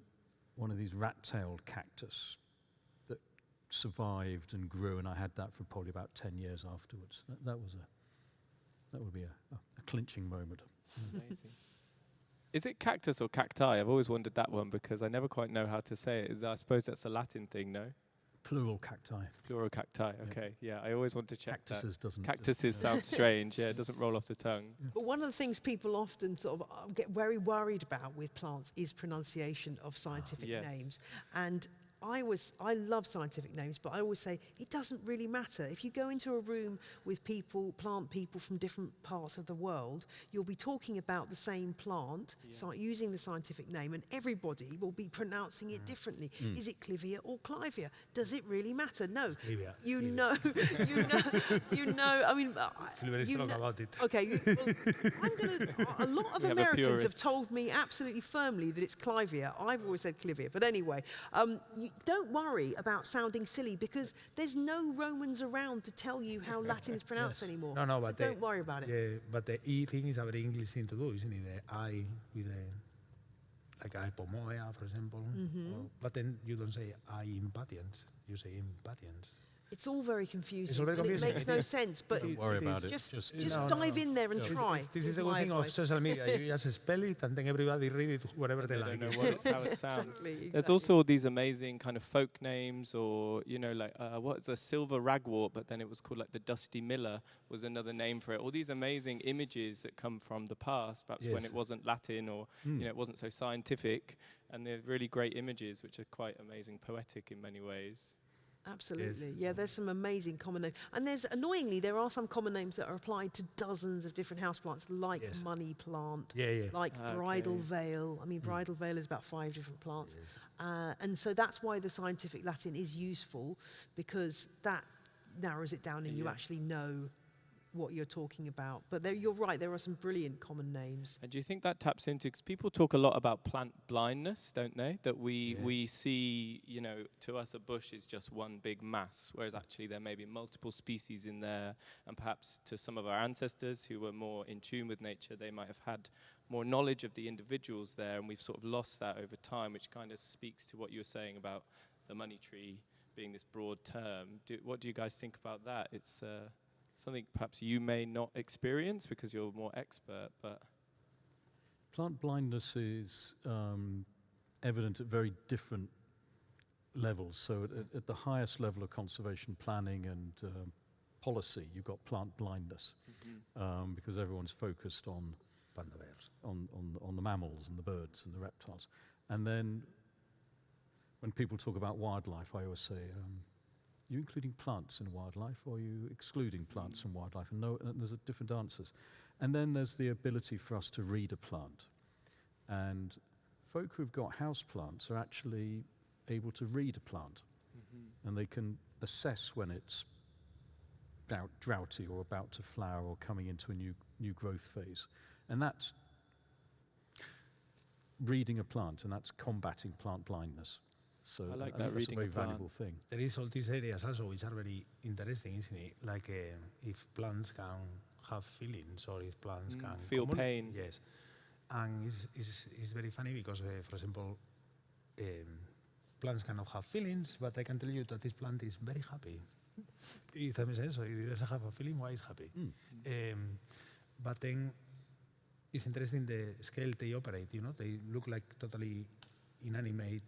one of these rat tailed cactus that survived and grew, and I had that for probably about 10 years afterwards. That, that was a. That would be a, a, a clinching moment. Amazing. Is it cactus or cacti? I've always wondered that one because I never quite know how to say it. Is that, I suppose that's a Latin thing, no? Plural cacti. Plural cacti. Okay, yeah. I always want to check that. Cactuses doesn't. Cactuses sound strange. Yeah, it doesn't roll off the tongue. But one of the things people often sort of uh, get very worried about with plants is pronunciation of scientific yes. names. And I was I love scientific names, but I always say it doesn't really matter. If you go into a room with people, plant people from different parts of the world, you'll be talking about the same plant, so using the scientific name, and everybody will be pronouncing it differently. Is it Clivia or Clivia? Does it really matter? No. Clivia, You Clivia. know, [laughs] you know, you know. I mean, I- [laughs] Feel very you know- about it. Okay, you, well, I'm gonna, a lot of [laughs] We Americans have purist. told me absolutely firmly that it's Clivia. I've always said Clivia, but anyway, um, you don't worry about sounding silly because there's no Romans around to tell you how Latin is [laughs] pronounced anymore. No, no, so but don't the, worry about it. Yeah, but the E thing is a very English thing to do, isn't it? The I with the like Ipomoea, for example. Mm-hmm. Or- but then you don't say I Impatiens, you say Impatiens. It's all very confusing. all very and confusing. It makes no [laughs] sense, but Don't worry it about it. just, Just, just No, no, dive no. in there and This- try. This, this is is the good my thing of social media. [laughs] you just spell it and then everybody read it whatever they, They like. don't know what, how it [laughs] sounds. Exactly, There's also all these amazing kind of folk names, or you know, like uh, what's a silver ragwort, but then it was called like the Dusty Miller was another name for it. All these amazing images that come from the past, perhaps when it wasn't Latin or Mm. you know it wasn't so scientific, and they're really great images, which are quite amazing, poetic in many ways. Absolutely. Yeah, there's some amazing common names. And there's, annoyingly, there are some common names that are applied to dozens of different houseplants, like Yes. money plant, Yeah, yeah. like Ah, bridal veil. I mean, bridal veil is about five different plants. Uh, and so that's why the scientific Latin is useful, because that narrows it down and you actually know what you're talking about. But there, you're right, there are some brilliant common names. And do you think that taps into because people talk a lot about plant blindness, don't they? That we Yeah. we see, you know, to us a bush is just one big mass, whereas actually there may be multiple species in there, and perhaps to some of our ancestors who were more in tune with nature, they might have had more knowledge of the individuals there, and we've sort of lost that over time, which kind of speaks to what you were saying about the money tree being this broad term. Do, what do you guys think about that? It's uh, something perhaps you may not experience because you're more expert, but Plant blindness is um, evident at very different levels. So at, at, at the highest level of conservation planning and um, policy, you've got plant blindness um, because everyone's focused on, on, on, the- on the mammals and the birds and the reptiles. And then when people talk about wildlife, I always say, um, you including plants in wildlife or are you excluding plants from wildlife? And, no, and there's a different answers. And then there's the ability for us to read a plant. And folk who've got house plants are actually able to read a plant mm-hmm. and they can assess when it's drought, droughty or about to flower or coming into a new, new growth phase. And that's reading a plant and that's combating plant blindness. So I like think that, that's reading a a very valuable thing. There is all these areas also which are very interesting, isn't it? Like uh, if plants can have feelings or if plants Mm, can feel communi- pain. Yes, and it's, it's, it's very funny because, uh, for example, um, plants cannot have feelings, but I can tell you that this plant is very happy. If that makes sense, so it doesn't have a feeling, why it's happy? Um, but then it's interesting the scale they operate. You know, they look like totally inanimate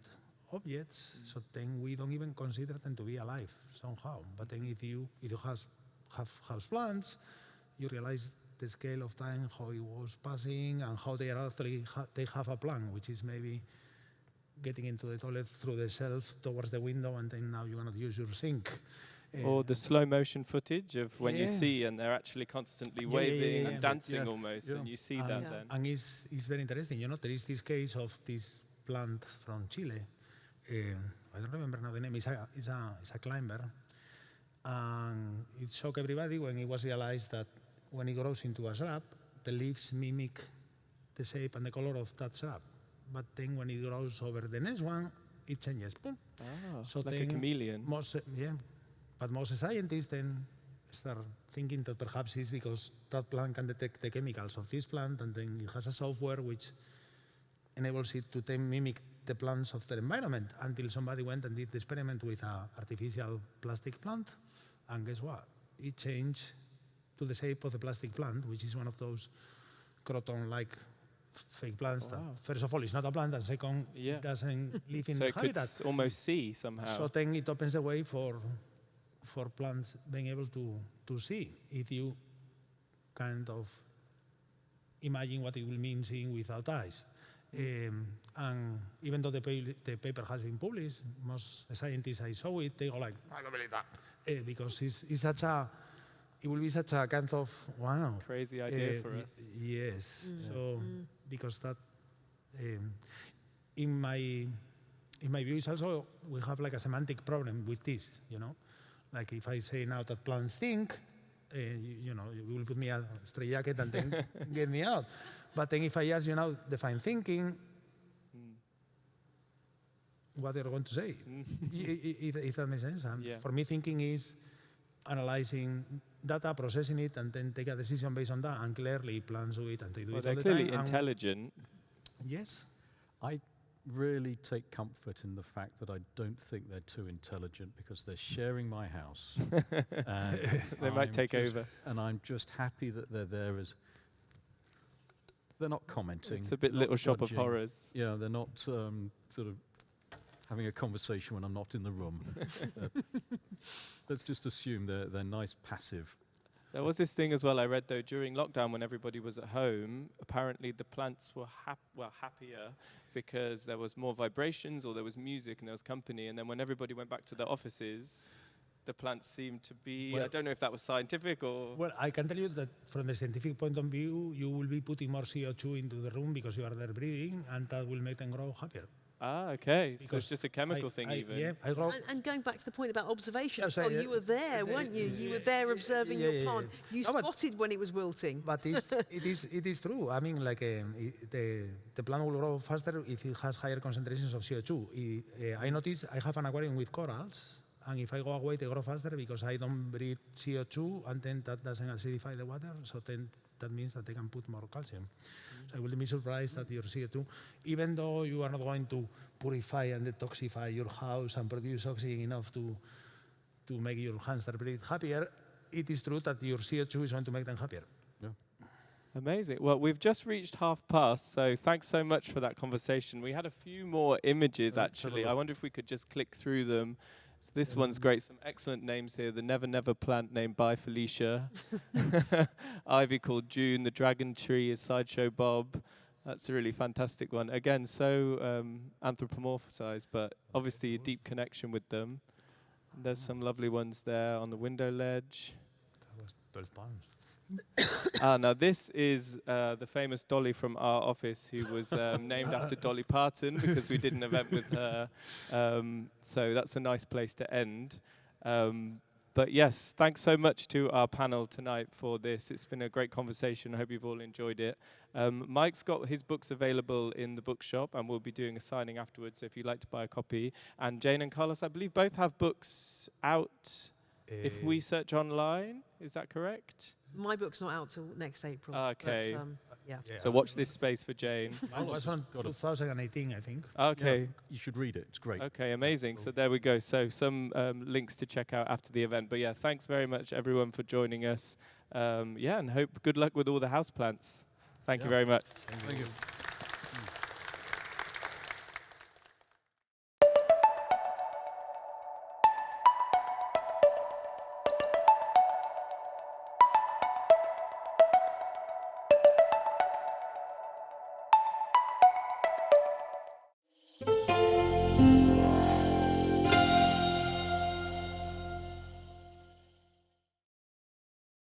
objects. So then we don't even consider them to be alive somehow. But then if you if you has, have house plants, you realize the scale of time, how it was passing, and how they are actually ha- they have a plan, which is maybe getting into the toilet through the shelf towards the window, and then now you cannot use your sink. or Uh, the slow motion footage of when you see and they're actually constantly Yeah, yeah, yeah, waving yeah. and dancing Yes, almost, yeah. and you see and, that Yeah. then. And it's, it's very interesting, you know, there is this case of this plant from Chile. I don't remember now the name. It's a, it's a, it's a climber. And it shocked everybody when it was realized that when it grows into a shrub, the leaves mimic the shape and the color of that shrub. But then when it grows over the next one, it changes. Boom. Ah, So like a chameleon. Most, yeah, but most scientists then start thinking that perhaps it's because that plant can detect the chemicals of this plant, and then it has a software which enables it to then mimic the plants of the environment. Until somebody went and did the experiment with an artificial plastic plant, and guess what? It changed to the shape of the plastic plant, which is one of those croton-like fake plants. Wow. That first of all, it's not a plant, and second, Yeah. it doesn't live in [laughs] so the it could habitat. s- almost see somehow. So then it opens the way for for plants being able to to see if you kind of imagine what it will mean seeing without eyes. Um, and even though the, pa- the paper has been published, most scientists I saw it, they go like, I don't believe that. Uh, because it's, it's such a, it will be such a kind of, wow. Crazy idea Uh, for us. Yes. Mm. So because that, um, in my in my view, is also we have like a semantic problem with this. You know, like if I say now that plants think, uh, you, you know, you will put me a straight jacket and then get me out. But then if I ask you now define thinking, what are you going to say? Mm. I- i- if, if that makes sense. And Yeah. For me, thinking is analyzing data, processing it, and then take a decision based on that. And clearly, plans do it, and they do Well, it they're all the clearly time. and- intelligent. Yes. I really take comfort in the fact that I don't think they're too intelligent because they're sharing my house. [laughs] and They might I'm take just- over. And I'm just happy that they're there as. They're not commenting. It's a bit little shop of horrors. Yeah, they're not um, sort of having a conversation when I'm not in the room. [laughs] Uh, let's just assume they're, they're nice, passive. There was this thing as well I read though during lockdown when everybody was at home. Apparently the plants were hap- well happier because there was more vibrations or there was music and there was company. And then when everybody went back to their offices, the plants seem to be. Well, I don't know if that was scientific or. Well, I can tell you that from the scientific point of view, you will be putting more CO2 into the room because you are there breathing, and that will make them grow happier. ah, okay. So Because it's just a chemical I- thing I- even. Yeah, I grow. And, and going back to the point about observation, Yeah, so, oh, yeah, you were there, uh, weren't you? You were yeah, there yeah, observing yeah, your plant. You No, spotted when it was wilting. But it's, [laughs] it is it is true. I mean, like um, i the the plant will grow faster if it has higher concentrations of CO2. I, uh, I notice I have an aquarium with corals, and if I go away, they grow faster because I don't breathe CO2, and then that doesn't acidify the water. So then that means that they can put more calcium. So I will be surprised that your CO2, even though you are not going to purify and detoxify your house and produce oxygen enough to to make your hamster breathe happier, it is true that your CO2 is going to make them happier. Amazing. Well, we've just reached half past, so thanks so much for that conversation. We had a few more images Let's have a actually. I wonder if we could just click through them. So this one's great. Some excellent names here. The Never Never plant named by Felicia. [laughs] [laughs] Ivy called June. The dragon tree is Sideshow Bob. That's a really fantastic one. Again, so um, anthropomorphized, but obviously a deep connection with them. There's some lovely ones there on the window ledge. That was 12 pounds. Ah, [coughs] now this is uh, the famous Dolly from our office, who was um, named after Dolly Parton because we did an event with her. Um, so that's a nice place to end. Um, but yes, thanks so much to our panel tonight for this. It's been a great conversation. I hope you've all enjoyed it. Um, Mike's got his books available in the bookshop, and we'll be doing a signing afterwards. So if you'd like to buy a copy, and Jane and Carlos, I believe, both have books out. If we search online, is that correct? My book's not out till next April. Okay. But, um, yeah. So watch this space for Jane. [laughs] Mine was on got a- 2018, I think. Okay. Yeah, you should read it. It's great. Okay, amazing. So there we go. So some um, links to check out after the event. But yeah, thanks very much everyone for joining us. Um, yeah, and hope good luck with all the houseplants. Thank you very much. Thank you.